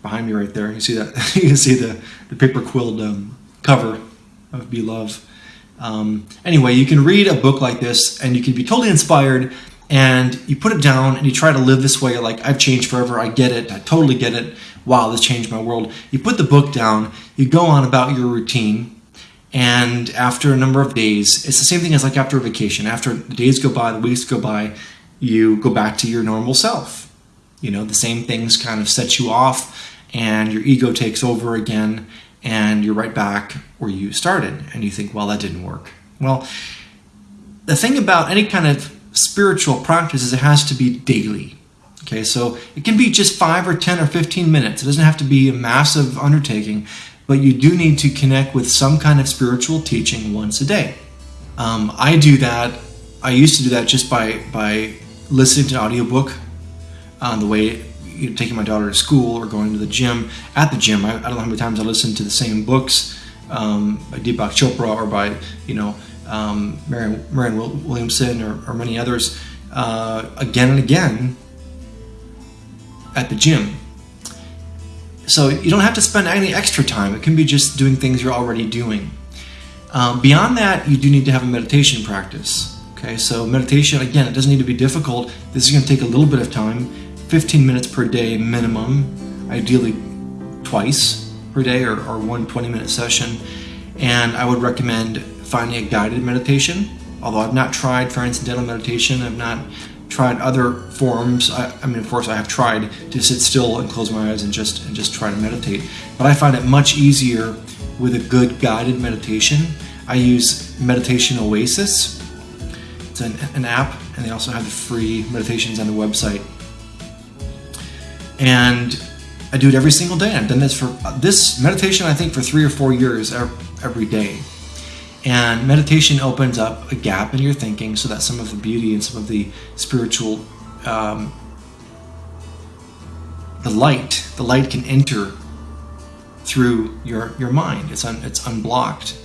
behind me right there. You see that? [laughs] you can see the, the paper quilled um, cover of Beloved. Um, anyway, you can read a book like this and you can be totally inspired and you put it down and you try to live this way like I've changed forever, I get it, I totally get it. Wow, this changed my world. You put the book down, you go on about your routine, and after a number of days, it's the same thing as like after a vacation. After the days go by, the weeks go by, you go back to your normal self. You know, the same things kind of set you off, and your ego takes over again, and you're right back where you started. And you think, well, that didn't work. Well, the thing about any kind of spiritual practice is it has to be daily. Okay, so it can be just five or 10 or 15 minutes. It doesn't have to be a massive undertaking, but you do need to connect with some kind of spiritual teaching once a day. Um, I do that. I used to do that just by by listening to an audiobook on the way you know, taking my daughter to school or going to the gym. At the gym, I, I don't know how many times I listened to the same books um, by Deepak Chopra or by you know um, Marianne, Marianne Williamson or, or many others uh, again and again at the gym. So you don't have to spend any extra time. It can be just doing things you're already doing. Um, beyond that, you do need to have a meditation practice. Okay, so meditation, again, it doesn't need to be difficult. This is going to take a little bit of time 15 minutes per day minimum, ideally twice per day or, or one 20 minute session. And I would recommend finding a guided meditation. Although I've not tried transcendental meditation, I've not tried other forms. I, I, mean, of course, I have tried to sit still and close my eyes and just and just try to meditate. But I find it much easier with a good guided meditation. I use Meditation Oasis. It's an, an app, and they also have the free meditations on the website. And I do it every single day. I've done this for this meditation, I think, for three or four years every day. And meditation opens up a gap in your thinking so that some of the beauty and some of the spiritual, um, the light, the light can enter through your, your mind. It's, un, it's unblocked.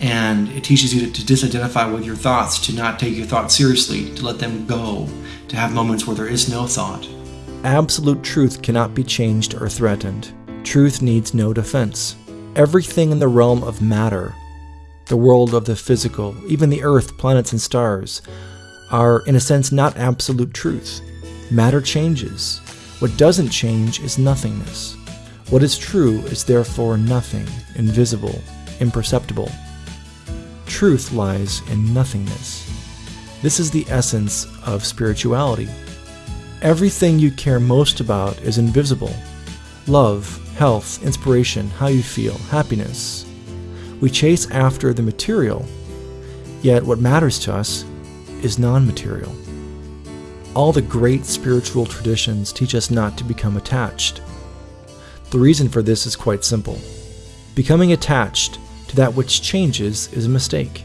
And it teaches you to, to disidentify with your thoughts, to not take your thoughts seriously, to let them go, to have moments where there is no thought. Absolute truth cannot be changed or threatened. Truth needs no defense. Everything in the realm of matter the world of the physical, even the earth, planets, and stars, are, in a sense, not absolute truth. Matter changes. What doesn't change is nothingness. What is true is therefore nothing, invisible, imperceptible. Truth lies in nothingness. This is the essence of spirituality. Everything you care most about is invisible love, health, inspiration, how you feel, happiness, we chase after the material, yet what matters to us is non material. All the great spiritual traditions teach us not to become attached. The reason for this is quite simple. Becoming attached to that which changes is a mistake.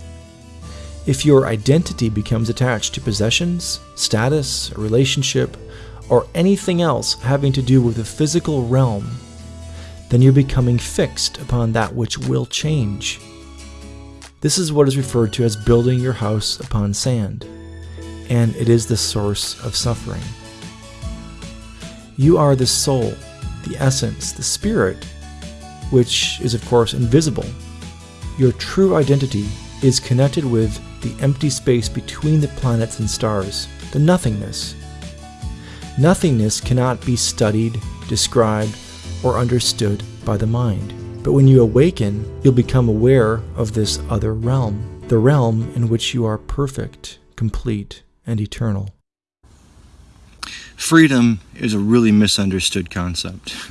If your identity becomes attached to possessions, status, a relationship, or anything else having to do with the physical realm, then you're becoming fixed upon that which will change. This is what is referred to as building your house upon sand, and it is the source of suffering. You are the soul, the essence, the spirit, which is, of course, invisible. Your true identity is connected with the empty space between the planets and stars, the nothingness. Nothingness cannot be studied, described, or understood by the mind. But when you awaken, you'll become aware of this other realm, the realm in which you are perfect, complete, and eternal. Freedom is a really misunderstood concept. [laughs]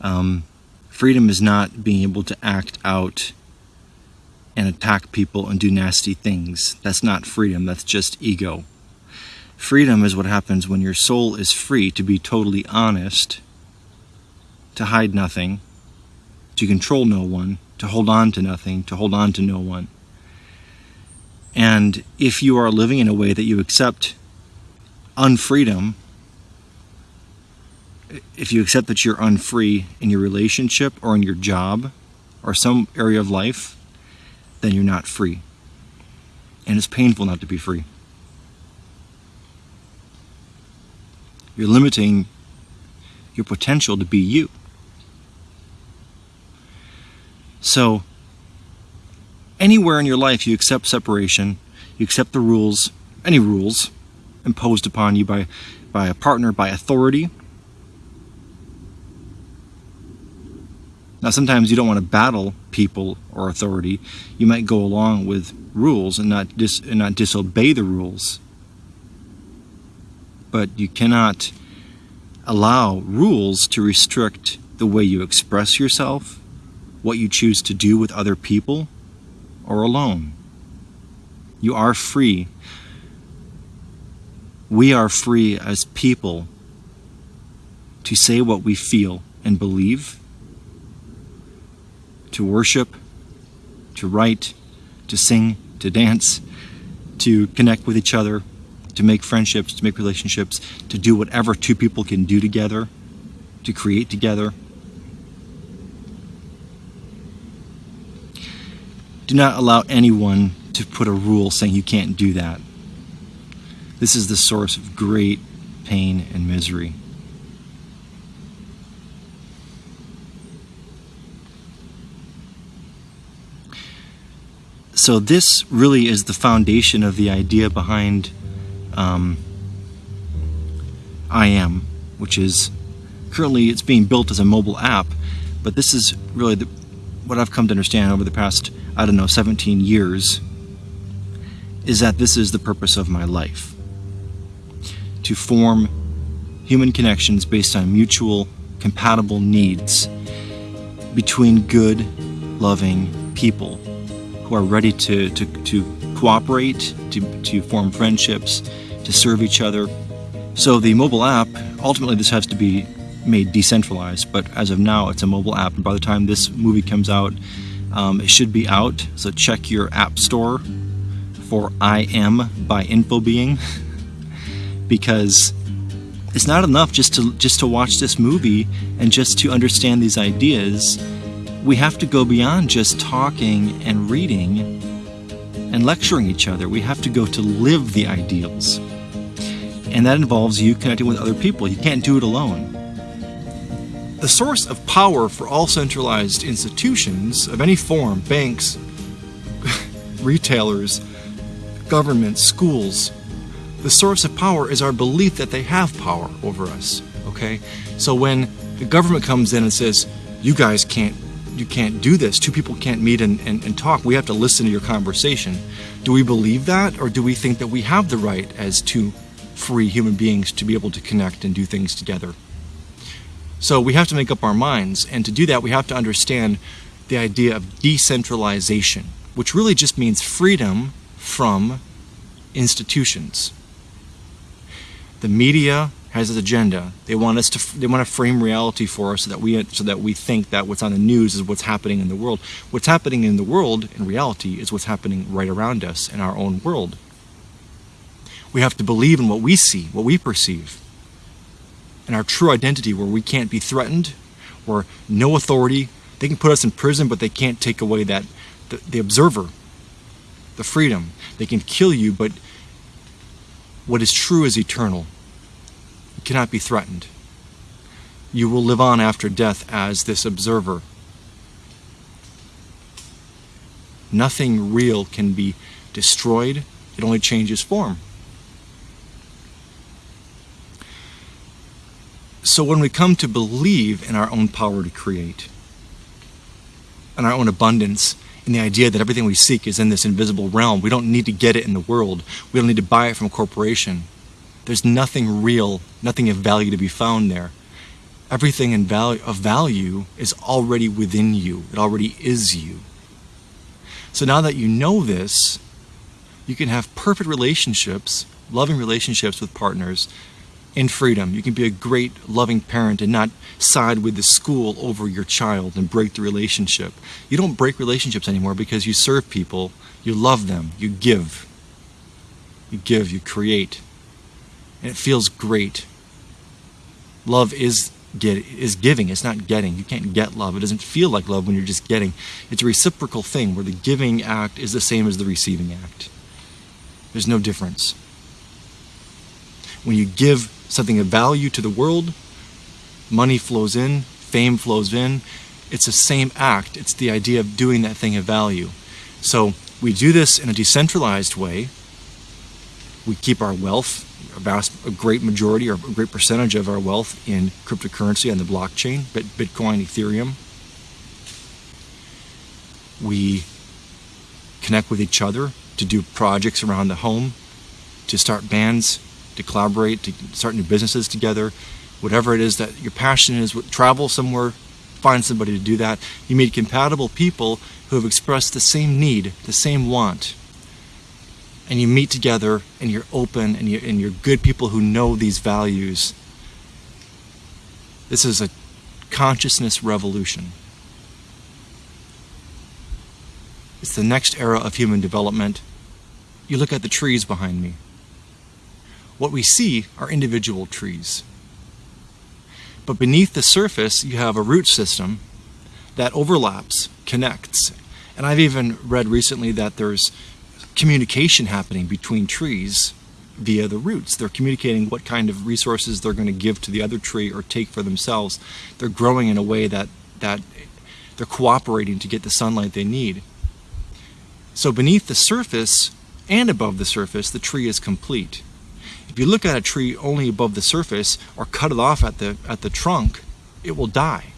Um, freedom is not being able to act out and attack people and do nasty things. That's not freedom, that's just ego. Freedom is what happens when your soul is free to be totally honest, to hide nothing, to control no one, to hold on to nothing, to hold on to no one. And if you are living in a way that you accept unfreedom, if you accept that you're unfree in your relationship or in your job or some area of life, then you're not free. And it's painful not to be free. You're limiting your potential to be you. So, anywhere in your life you accept separation, you accept the rules, any rules imposed upon you by, by a partner, by authority. Now, sometimes you don't want to battle people or authority. You might go along with rules and not dis- and not disobey the rules. But you cannot allow rules to restrict the way you express yourself, what you choose to do with other people, or alone. You are free. We are free as people to say what we feel and believe, to worship, to write, to sing, to dance, to connect with each other, to make friendships, to make relationships, to do whatever two people can do together, to create together. Do not allow anyone to put a rule saying you can't do that. This is the source of great pain and misery. So, this really is the foundation of the idea behind um, I am, which is currently it's being built as a mobile app, but this is really the, what I've come to understand over the past I don't know 17 years is that this is the purpose of my life. To form human connections based on mutual compatible needs between good loving people who are ready to, to, to cooperate to, to form friendships to serve each other. So the mobile app, ultimately this has to be made decentralized, but as of now it's a mobile app. And by the time this movie comes out, um, it should be out. So check your app store for I Am by Infobeing [laughs] because it's not enough just to just to watch this movie and just to understand these ideas. We have to go beyond just talking and reading and lecturing each other. We have to go to live the ideals and that involves you connecting with other people. You can't do it alone. The source of power for all centralized institutions of any form, banks, [laughs] retailers, governments, schools, the source of power is our belief that they have power over us. Okay? So when the government comes in and says, you guys can't you can't do this. Two people can't meet and, and, and talk. We have to listen to your conversation. Do we believe that or do we think that we have the right as two free human beings to be able to connect and do things together. So we have to make up our minds, and to do that, we have to understand the idea of decentralization, which really just means freedom from institutions. The media has its agenda. They want us to they want to frame reality for us so that we so that we think that what's on the news is what's happening in the world. What's happening in the world in reality is what's happening right around us in our own world. We have to believe in what we see, what we perceive, and our true identity where we can't be threatened, where no authority, they can put us in prison, but they can't take away that, the, the observer, the freedom. They can kill you, but what is true is eternal. Cannot be threatened. You will live on after death as this observer. Nothing real can be destroyed, it only changes form. So when we come to believe in our own power to create, in our own abundance, in the idea that everything we seek is in this invisible realm, we don't need to get it in the world. We don't need to buy it from a corporation. There's nothing real, nothing of value to be found there. Everything in value, of value is already within you. It already is you. So now that you know this, you can have perfect relationships, loving relationships with partners in freedom. You can be a great loving parent and not side with the school over your child and break the relationship. You don't break relationships anymore because you serve people, you love them, you give. You give, you create. And it feels great. Love is get is giving, it's not getting. You can't get love. It doesn't feel like love when you're just getting. It's a reciprocal thing where the giving act is the same as the receiving act. There's no difference. When you give something of value to the world, money flows in, fame flows in. It's the same act. It's the idea of doing that thing of value. So we do this in a decentralized way. We keep our wealth, a vast, a great majority or a great percentage of our wealth in cryptocurrency on the blockchain, Bitcoin, Ethereum. We connect with each other to do projects around the home, to start bands, to collaborate, to start new businesses together, whatever it is that your passion is, travel somewhere, find somebody to do that. You meet compatible people who have expressed the same need, the same want. And you meet together and you're open and you're, and you're good people who know these values. This is a consciousness revolution. It's the next era of human development. You look at the trees behind me. What we see are individual trees. But beneath the surface, you have a root system that overlaps, connects. And I've even read recently that there's communication happening between trees via the roots. They're communicating what kind of resources they're going to give to the other tree or take for themselves. They're growing in a way that, that they're cooperating to get the sunlight they need. So beneath the surface and above the surface, the tree is complete. If you look at a tree only above the surface or cut it off at the, at the trunk, it will die.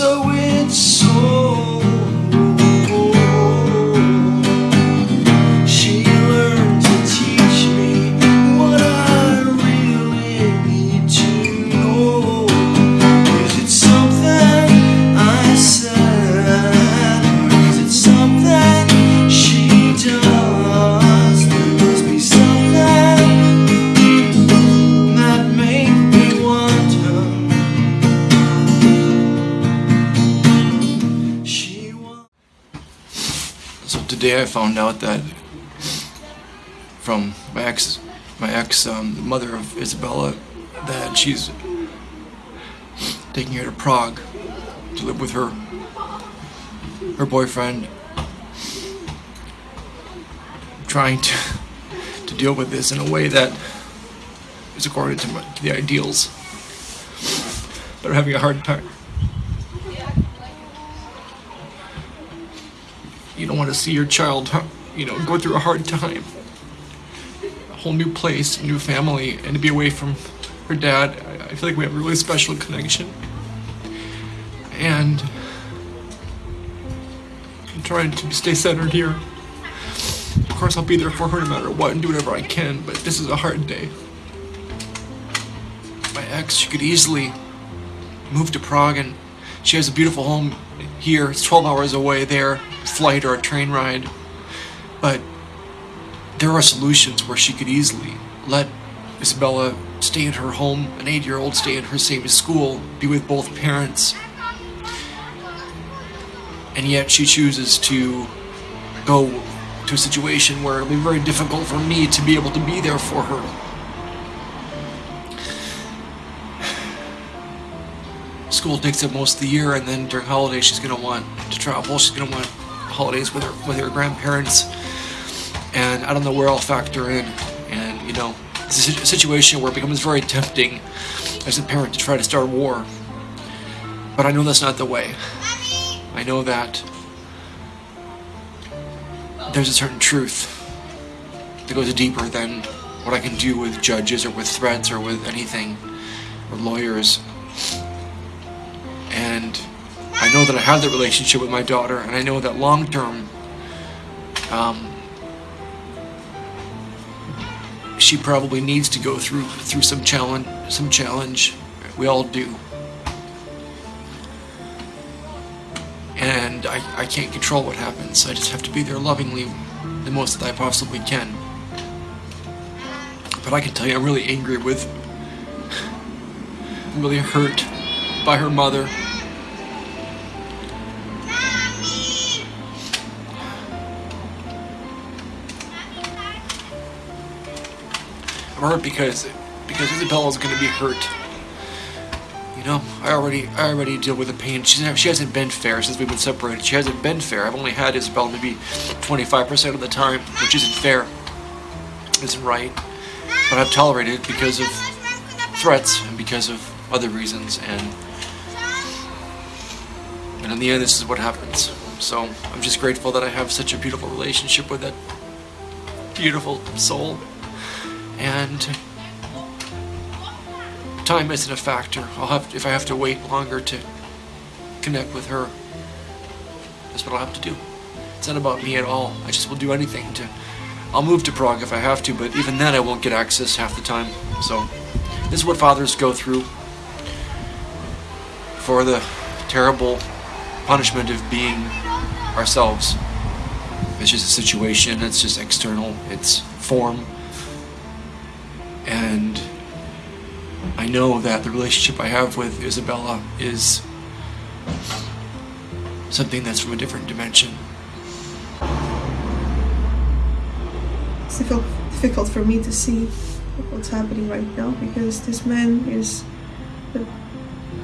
So I found out that from my ex, my ex, um, the mother of Isabella, that she's taking her to Prague to live with her, her boyfriend, trying to to deal with this in a way that is according to, my, to the ideals, but are having a hard time. You don't want to see your child, you know, go through a hard time. A whole new place, new family, and to be away from her dad. I, feel like we have a really special connection. And I'm trying to stay centered here. Of course, I'll be there for her no matter what and do whatever I can, but this is a hard day. My ex, she could easily move to Prague and she has a beautiful home here. It's 12 hours away there, flight or a train ride. But there are solutions where she could easily let Isabella stay in her home, an eight year old stay in her same school, be with both parents. And yet she chooses to go to a situation where it'll be very difficult for me to be able to be there for her. school takes up most of the year, and then during holidays she's gonna want to travel. She's gonna want holidays with her with her grandparents, and I don't know where I'll factor in. And you know, it's a situation where it becomes very tempting as a parent to try to start a war. But I know that's not the way. I know that there's a certain truth that goes deeper than what I can do with judges or with threats or with anything or lawyers. And I know that I have that relationship with my daughter, and I know that long term, um, she probably needs to go through through some challenge some challenge. We all do. And I, I can't control what happens. I just have to be there lovingly the most that I possibly can. But I can tell you I'm really angry with I'm really hurt by her mother hurt because because Isabella's gonna be hurt. You know, I already I already deal with the pain. She's she hasn't been fair since we've been separated. She hasn't been fair. I've only had Isabella maybe 25% of the time, which isn't fair. Isn't right. But I've tolerated it because of threats and because of other reasons and and in the end this is what happens. So I'm just grateful that I have such a beautiful relationship with that beautiful soul and time isn't a factor. I'll have if I have to wait longer to connect with her. That's what I'll have to do. It's not about me at all. I just will do anything to. I'll move to Prague if I have to, but even then I won't get access half the time. So this is what fathers go through for the terrible punishment of being ourselves. It's just a situation. It's just external. It's form. And I know that the relationship I have with Isabella is something that's from a different dimension. It's difficult, for me to see what's happening right now because this man is the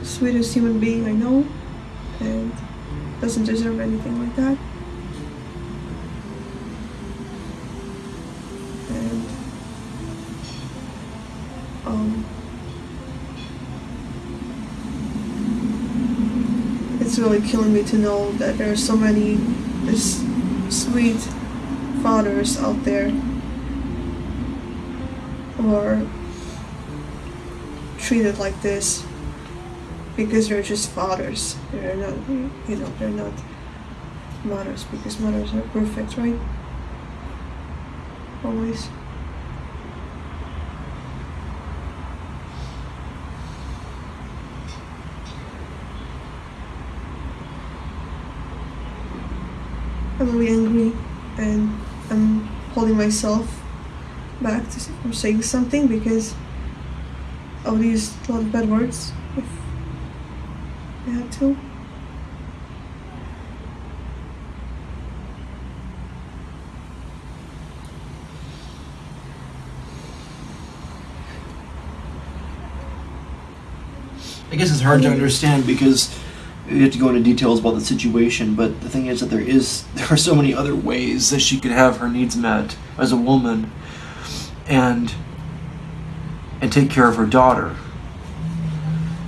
sweetest human being I know and doesn't deserve anything like that. And um, it's really killing me to know that there are so many sweet fathers out there who are treated like this because they're just fathers. They're not, you know, they're not mothers because mothers are perfect, right? Always. I'm really angry and I'm holding myself back to, from saying something because use a lot of bad words if I had to. I guess it's hard to understand because you have to go into details about the situation, but the thing is that there is [laughs] there are so many other ways that she could have her needs met as a woman and and take care of her daughter.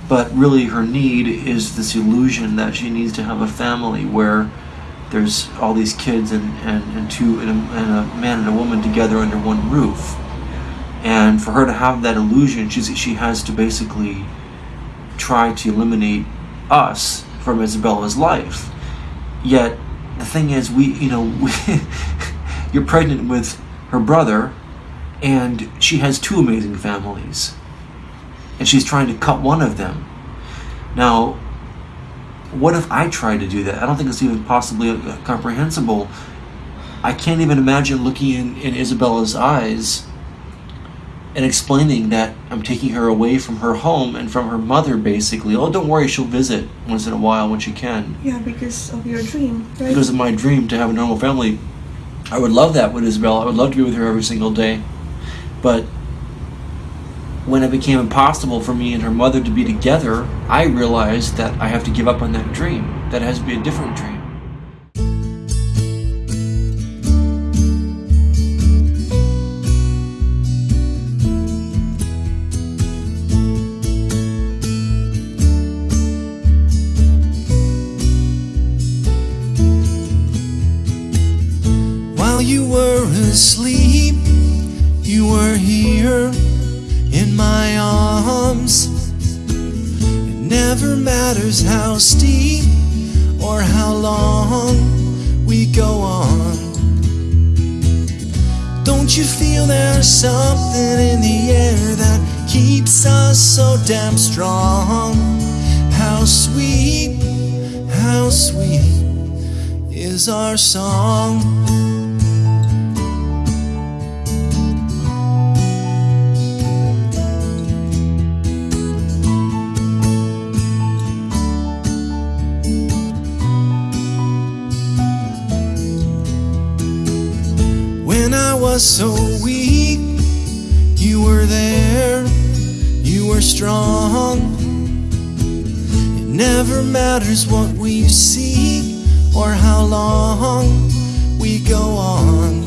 But really her need is this illusion that she needs to have a family where there's all these kids and, and, and two and a, and a man and a woman together under one roof. And for her to have that illusion, she's, she has to basically try to eliminate us from Isabella's life. Yet the thing is, we, you know, [laughs] we, you're pregnant with her brother, and she has two amazing families, and she's trying to cut one of them. Now, what if I tried to do that? I don't think it's even possibly uh, comprehensible. I can't even imagine looking in, in Isabella's eyes and explaining that I'm taking her away from her home and from her mother, basically. Oh, don't worry, she'll visit once in a while when she can. Yeah, because of your dream, right? Because of my dream to have a normal family. I would love that with Isabella. I would love to be with her every single day. But when it became impossible for me and her mother to be together, I realized that I have to give up on that dream. That has to be a different dream. Were here in my arms. It never matters how steep or how long we go on. Don't you feel there's something in the air that keeps us so damn strong? How sweet, how sweet is our song. Was so weak, you were there, you were strong. It never matters what we see or how long we go on.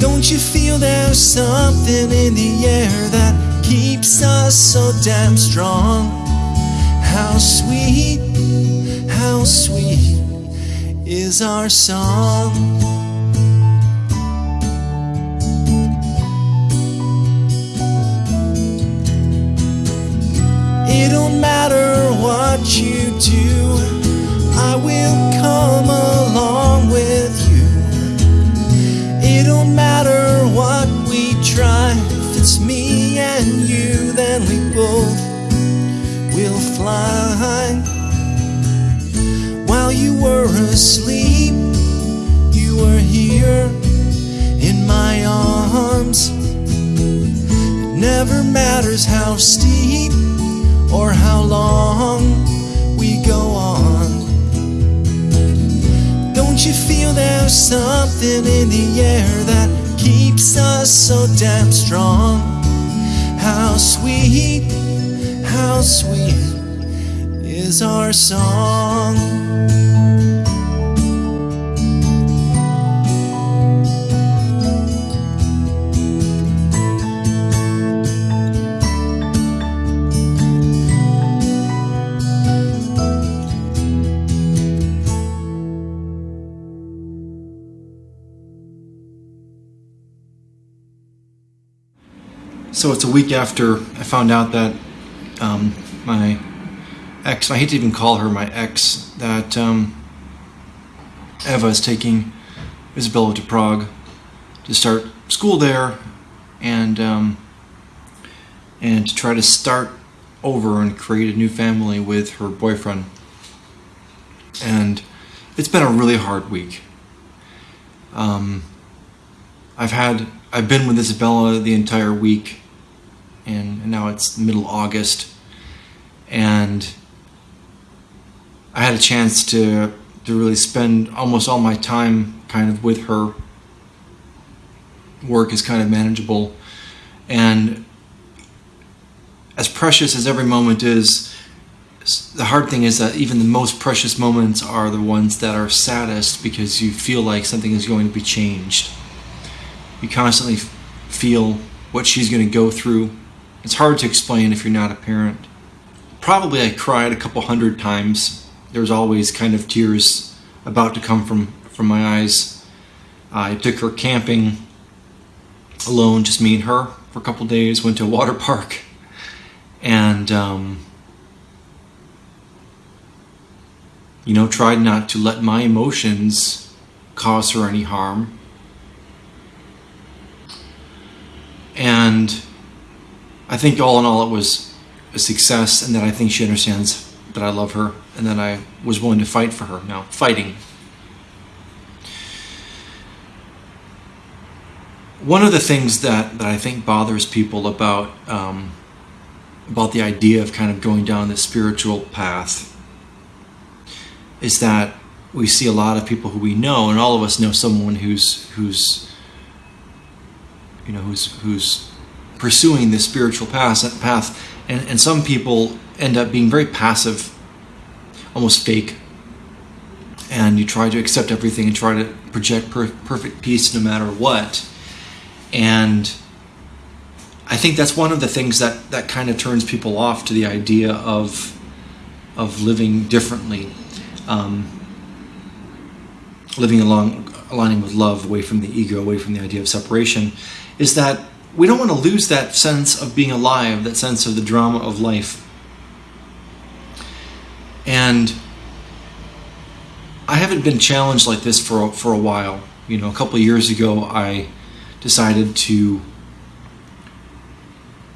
Don't you feel there's something in the air that keeps us so damn strong? How sweet, how sweet is our song. What you do, I will come along with you. It don't matter what we try, if it's me and you, then we both will fly. While you were asleep, you were here in my arms. It never matters how steep or how long Don't you feel there's something in the air that keeps us so damn strong? How sweet, how sweet is our song. So it's a week after I found out that um, my ex, I hate to even call her my ex, that um, Eva is taking Isabella to Prague to start school there and um, and to try to start over and create a new family with her boyfriend. And it's been a really hard week. Um, I've had I've been with Isabella the entire week, and now it's middle August, and I had a chance to to really spend almost all my time kind of with her. Work is kind of manageable, and as precious as every moment is, the hard thing is that even the most precious moments are the ones that are saddest because you feel like something is going to be changed. You constantly feel what she's going to go through. It's hard to explain if you're not a parent. Probably I cried a couple hundred times. There's always kind of tears about to come from, from my eyes. I took her camping alone, just me and her, for a couple days. Went to a water [laughs] park, and um, you know, tried not to let my emotions cause her any harm. And I think all in all, it was a success, and that I think she understands that I love her and that I was willing to fight for her. Now, fighting. One of the things that, that I think bothers people about um, about the idea of kind of going down this spiritual path is that we see a lot of people who we know, and all of us know someone who's who's you know who's who's pursuing this spiritual path path and, and some people end up being very passive almost fake. And you try to accept everything and try to project per- perfect peace no matter what. And i think that's one of the things that that kind of turns people off to the idea of of living differently um, living along aligning with love away from the ego away from the idea of separation is that we don't want to lose that sense of being alive, that sense of the drama of life. And I haven't been challenged like this for a, for a while. You know, a couple years ago, I decided to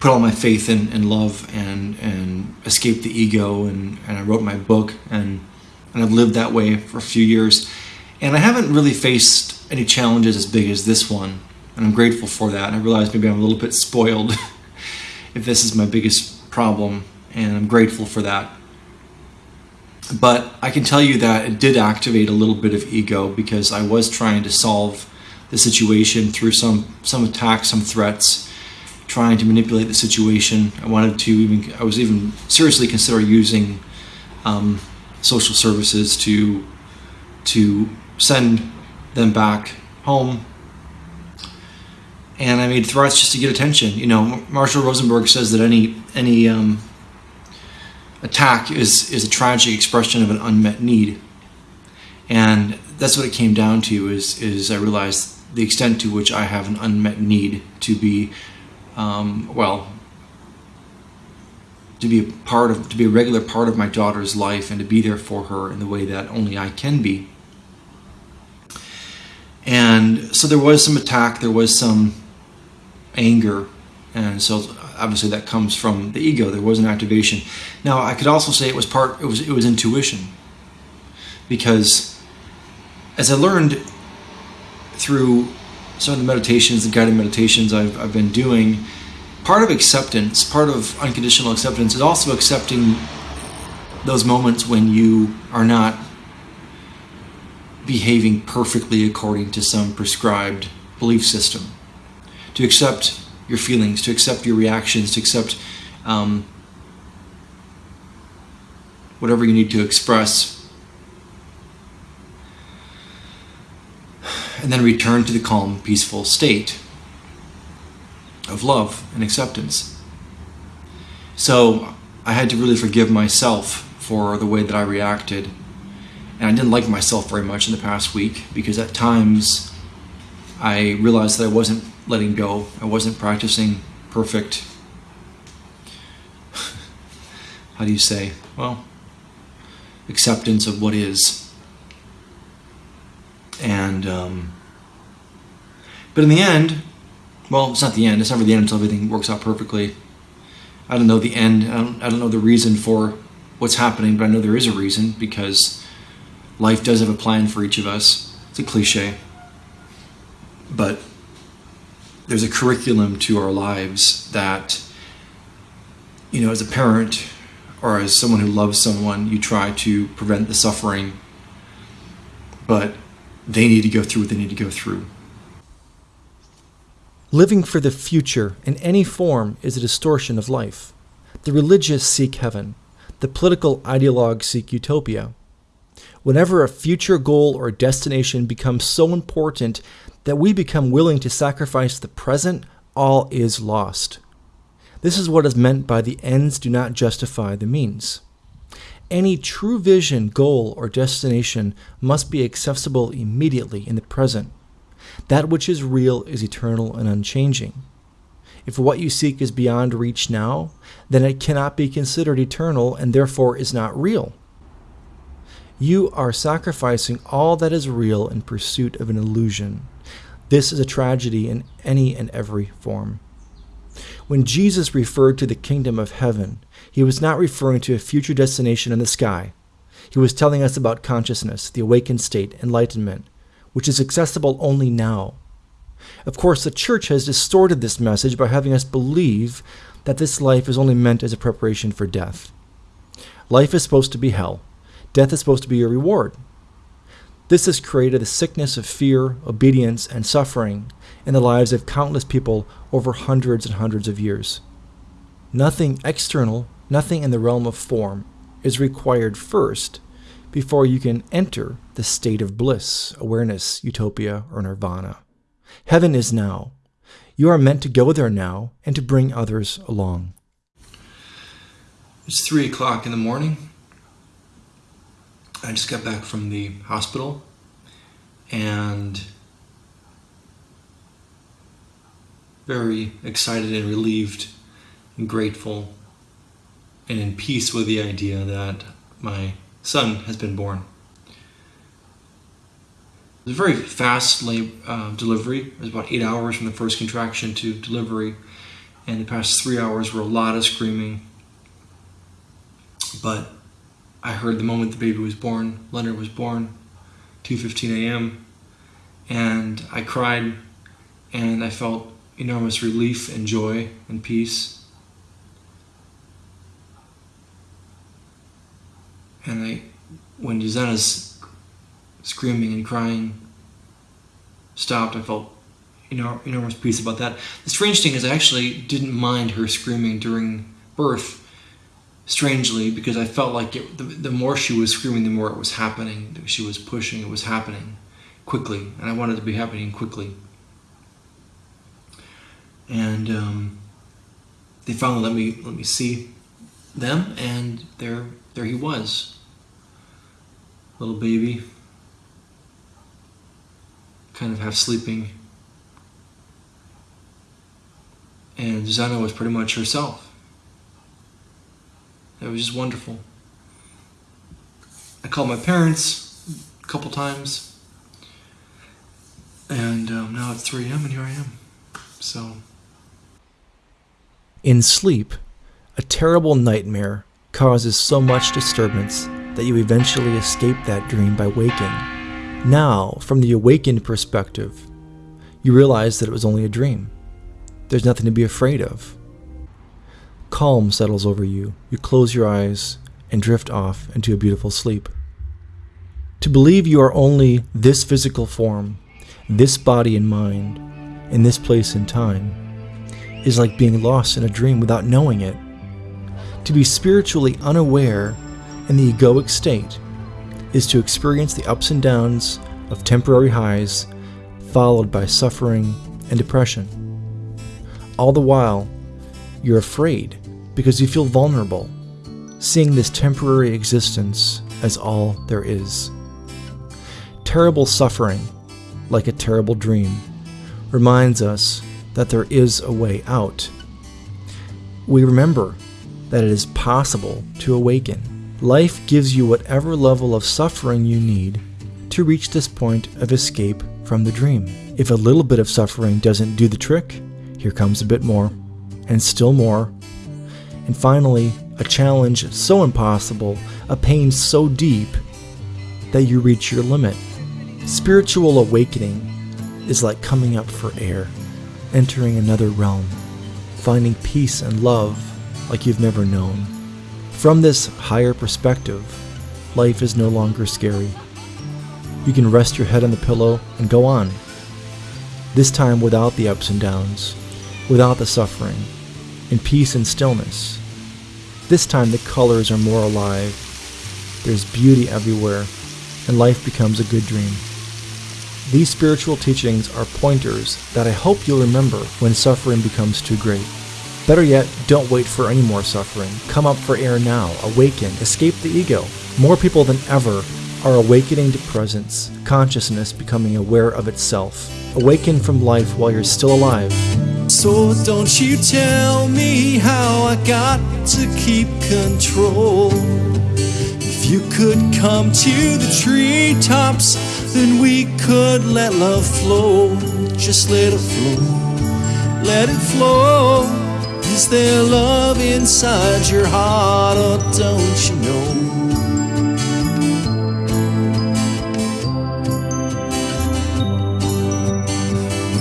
put all my faith in, in love and, and escape the ego, and, and I wrote my book, and, and I've lived that way for a few years. And I haven't really faced any challenges as big as this one, and I'm grateful for that. And I realize maybe I'm a little bit spoiled [laughs] if this is my biggest problem, and I'm grateful for that. But I can tell you that it did activate a little bit of ego because I was trying to solve the situation through some some attacks, some threats, trying to manipulate the situation. I wanted to even I was even seriously consider using um, social services to to send them back home. And I made threats just to get attention. You know, Marshall Rosenberg says that any any um, attack is is a tragic expression of an unmet need, and that's what it came down to. Is is I realized the extent to which I have an unmet need to be, um, well, to be a part of, to be a regular part of my daughter's life and to be there for her in the way that only I can be. And so there was some attack, there was some anger, and so obviously that comes from the ego. There was an activation. Now I could also say it was part, it was it was intuition, because as I learned through some of the meditations, the guided meditations I've, I've been doing, part of acceptance, part of unconditional acceptance is also accepting those moments when you are not behaving perfectly according to some prescribed belief system. To accept your feelings, to accept your reactions, to accept um, whatever you need to express and then return to the calm, peaceful state of love and acceptance. So I had to really forgive myself for the way that I reacted. And I didn't like myself very much in the past week because at times I realized that I wasn't letting go, I wasn't practicing perfect. How do you say? Well, acceptance of what is. And, um, but in the end, well, it's not the end. It's never the end until everything works out perfectly. I don't know the end. I don't, I don't know the reason for what's happening, but I know there is a reason because life does have a plan for each of us. It's a cliche. But there's a curriculum to our lives that, you know, as a parent or as someone who loves someone, you try to prevent the suffering. But they need to go through what they need to go through. Living for the future in any form is a distortion of life. The religious seek heaven. The political ideologues seek utopia. Whenever a future goal or destination becomes so important that we become willing to sacrifice the present, all is lost. This is what is meant by the ends do not justify the means. Any true vision, goal, or destination must be accessible immediately in the present. That which is real is eternal and unchanging. If what you seek is beyond reach now, then it cannot be considered eternal and therefore is not real. You are sacrificing all that is real in pursuit of an illusion. This is a tragedy in any and every form. When Jesus referred to the kingdom of heaven, he was not referring to a future destination in the sky. He was telling us about consciousness, the awakened state, enlightenment, which is accessible only now. Of course, the church has distorted this message by having us believe that this life is only meant as a preparation for death. Life is supposed to be hell. Death is supposed to be a reward. This has created a sickness of fear, obedience, and suffering in the lives of countless people over hundreds and hundreds of years. Nothing external, nothing in the realm of form, is required first before you can enter the state of bliss, awareness, utopia, or nirvana. Heaven is now. You are meant to go there now and to bring others along. It's three o'clock in the morning. I just got back from the hospital and very excited and relieved and grateful and in peace with the idea that my son has been born. It was a very fast lab, uh, delivery. It was about eight hours from the first contraction to delivery, and the past three hours were a lot of screaming. But I heard the moment the baby was born, Leonard was born, 2:15 a.m., and I cried, and I felt enormous relief and joy and peace. And I, when Susanna's screaming and crying stopped, I felt enormous peace about that. The strange thing is, I actually didn't mind her screaming during birth. Strangely, because I felt like it, the, the more she was screaming, the more it was happening. She was pushing, it was happening quickly, and I wanted it to be happening quickly. And um, they finally let me let me see them, and there there he was, little baby, kind of half sleeping. And Susanna was pretty much herself. It was just wonderful. I called my parents a couple times, and um, now it's 3 a.m. and here I am. So. In sleep, a terrible nightmare causes so much disturbance that you eventually escape that dream by waking. Now, from the awakened perspective, you realize that it was only a dream. There's nothing to be afraid of. Calm settles over you. You close your eyes and drift off into a beautiful sleep. To believe you are only this physical form, this body and mind, in this place and time, is like being lost in a dream without knowing it. To be spiritually unaware in the egoic state is to experience the ups and downs of temporary highs, followed by suffering and depression. All the while, you're afraid because you feel vulnerable, seeing this temporary existence as all there is. Terrible suffering, like a terrible dream, reminds us that there is a way out. We remember that it is possible to awaken. Life gives you whatever level of suffering you need to reach this point of escape from the dream. If a little bit of suffering doesn't do the trick, here comes a bit more, and still more, and finally, a challenge so impossible, a pain so deep, that you reach your limit. Spiritual awakening is like coming up for air, entering another realm, finding peace and love like you've never known. From this higher perspective, life is no longer scary. You can rest your head on the pillow and go on. This time without the ups and downs, without the suffering, in peace and stillness. This time the colors are more alive. There's beauty everywhere, and life becomes a good dream. These spiritual teachings are pointers that I hope you'll remember when suffering becomes too great. Better yet, don't wait for any more suffering. Come up for air now, awaken, escape the ego. More people than ever are awakening to presence, consciousness becoming aware of itself. Awaken from life while you're still alive. So don't you tell me how I got to keep control. If you could come to the treetops, then we could let love flow. Just let it flow, let it flow. Is there love inside your heart, or don't you know?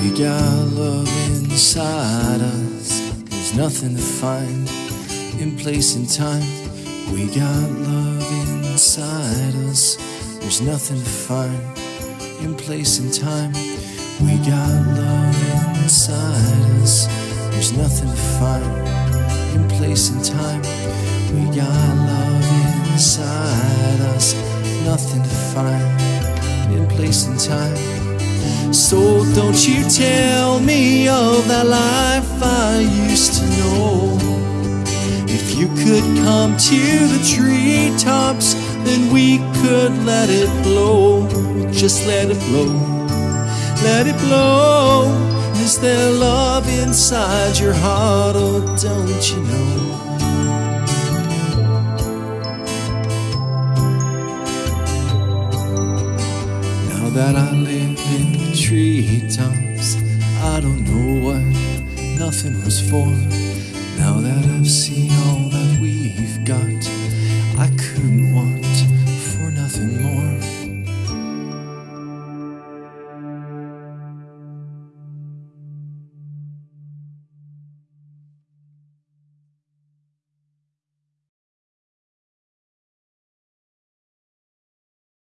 We got love inside us. There's nothing to find in place and time. We got love inside us. There's nothing to find in place and time. We got love inside us. There's nothing to find in place and time. We got love inside us. Nothing to find in place and time. So don't you tell me of that life I used to know. If you could come to the treetops, then we could let it blow. Just let it blow. Let it blow. Is there love inside your heart, or oh, don't you know? Now that I live in the treetops. I don't know what nothing was for. Now that I've seen all that we've got, I couldn't want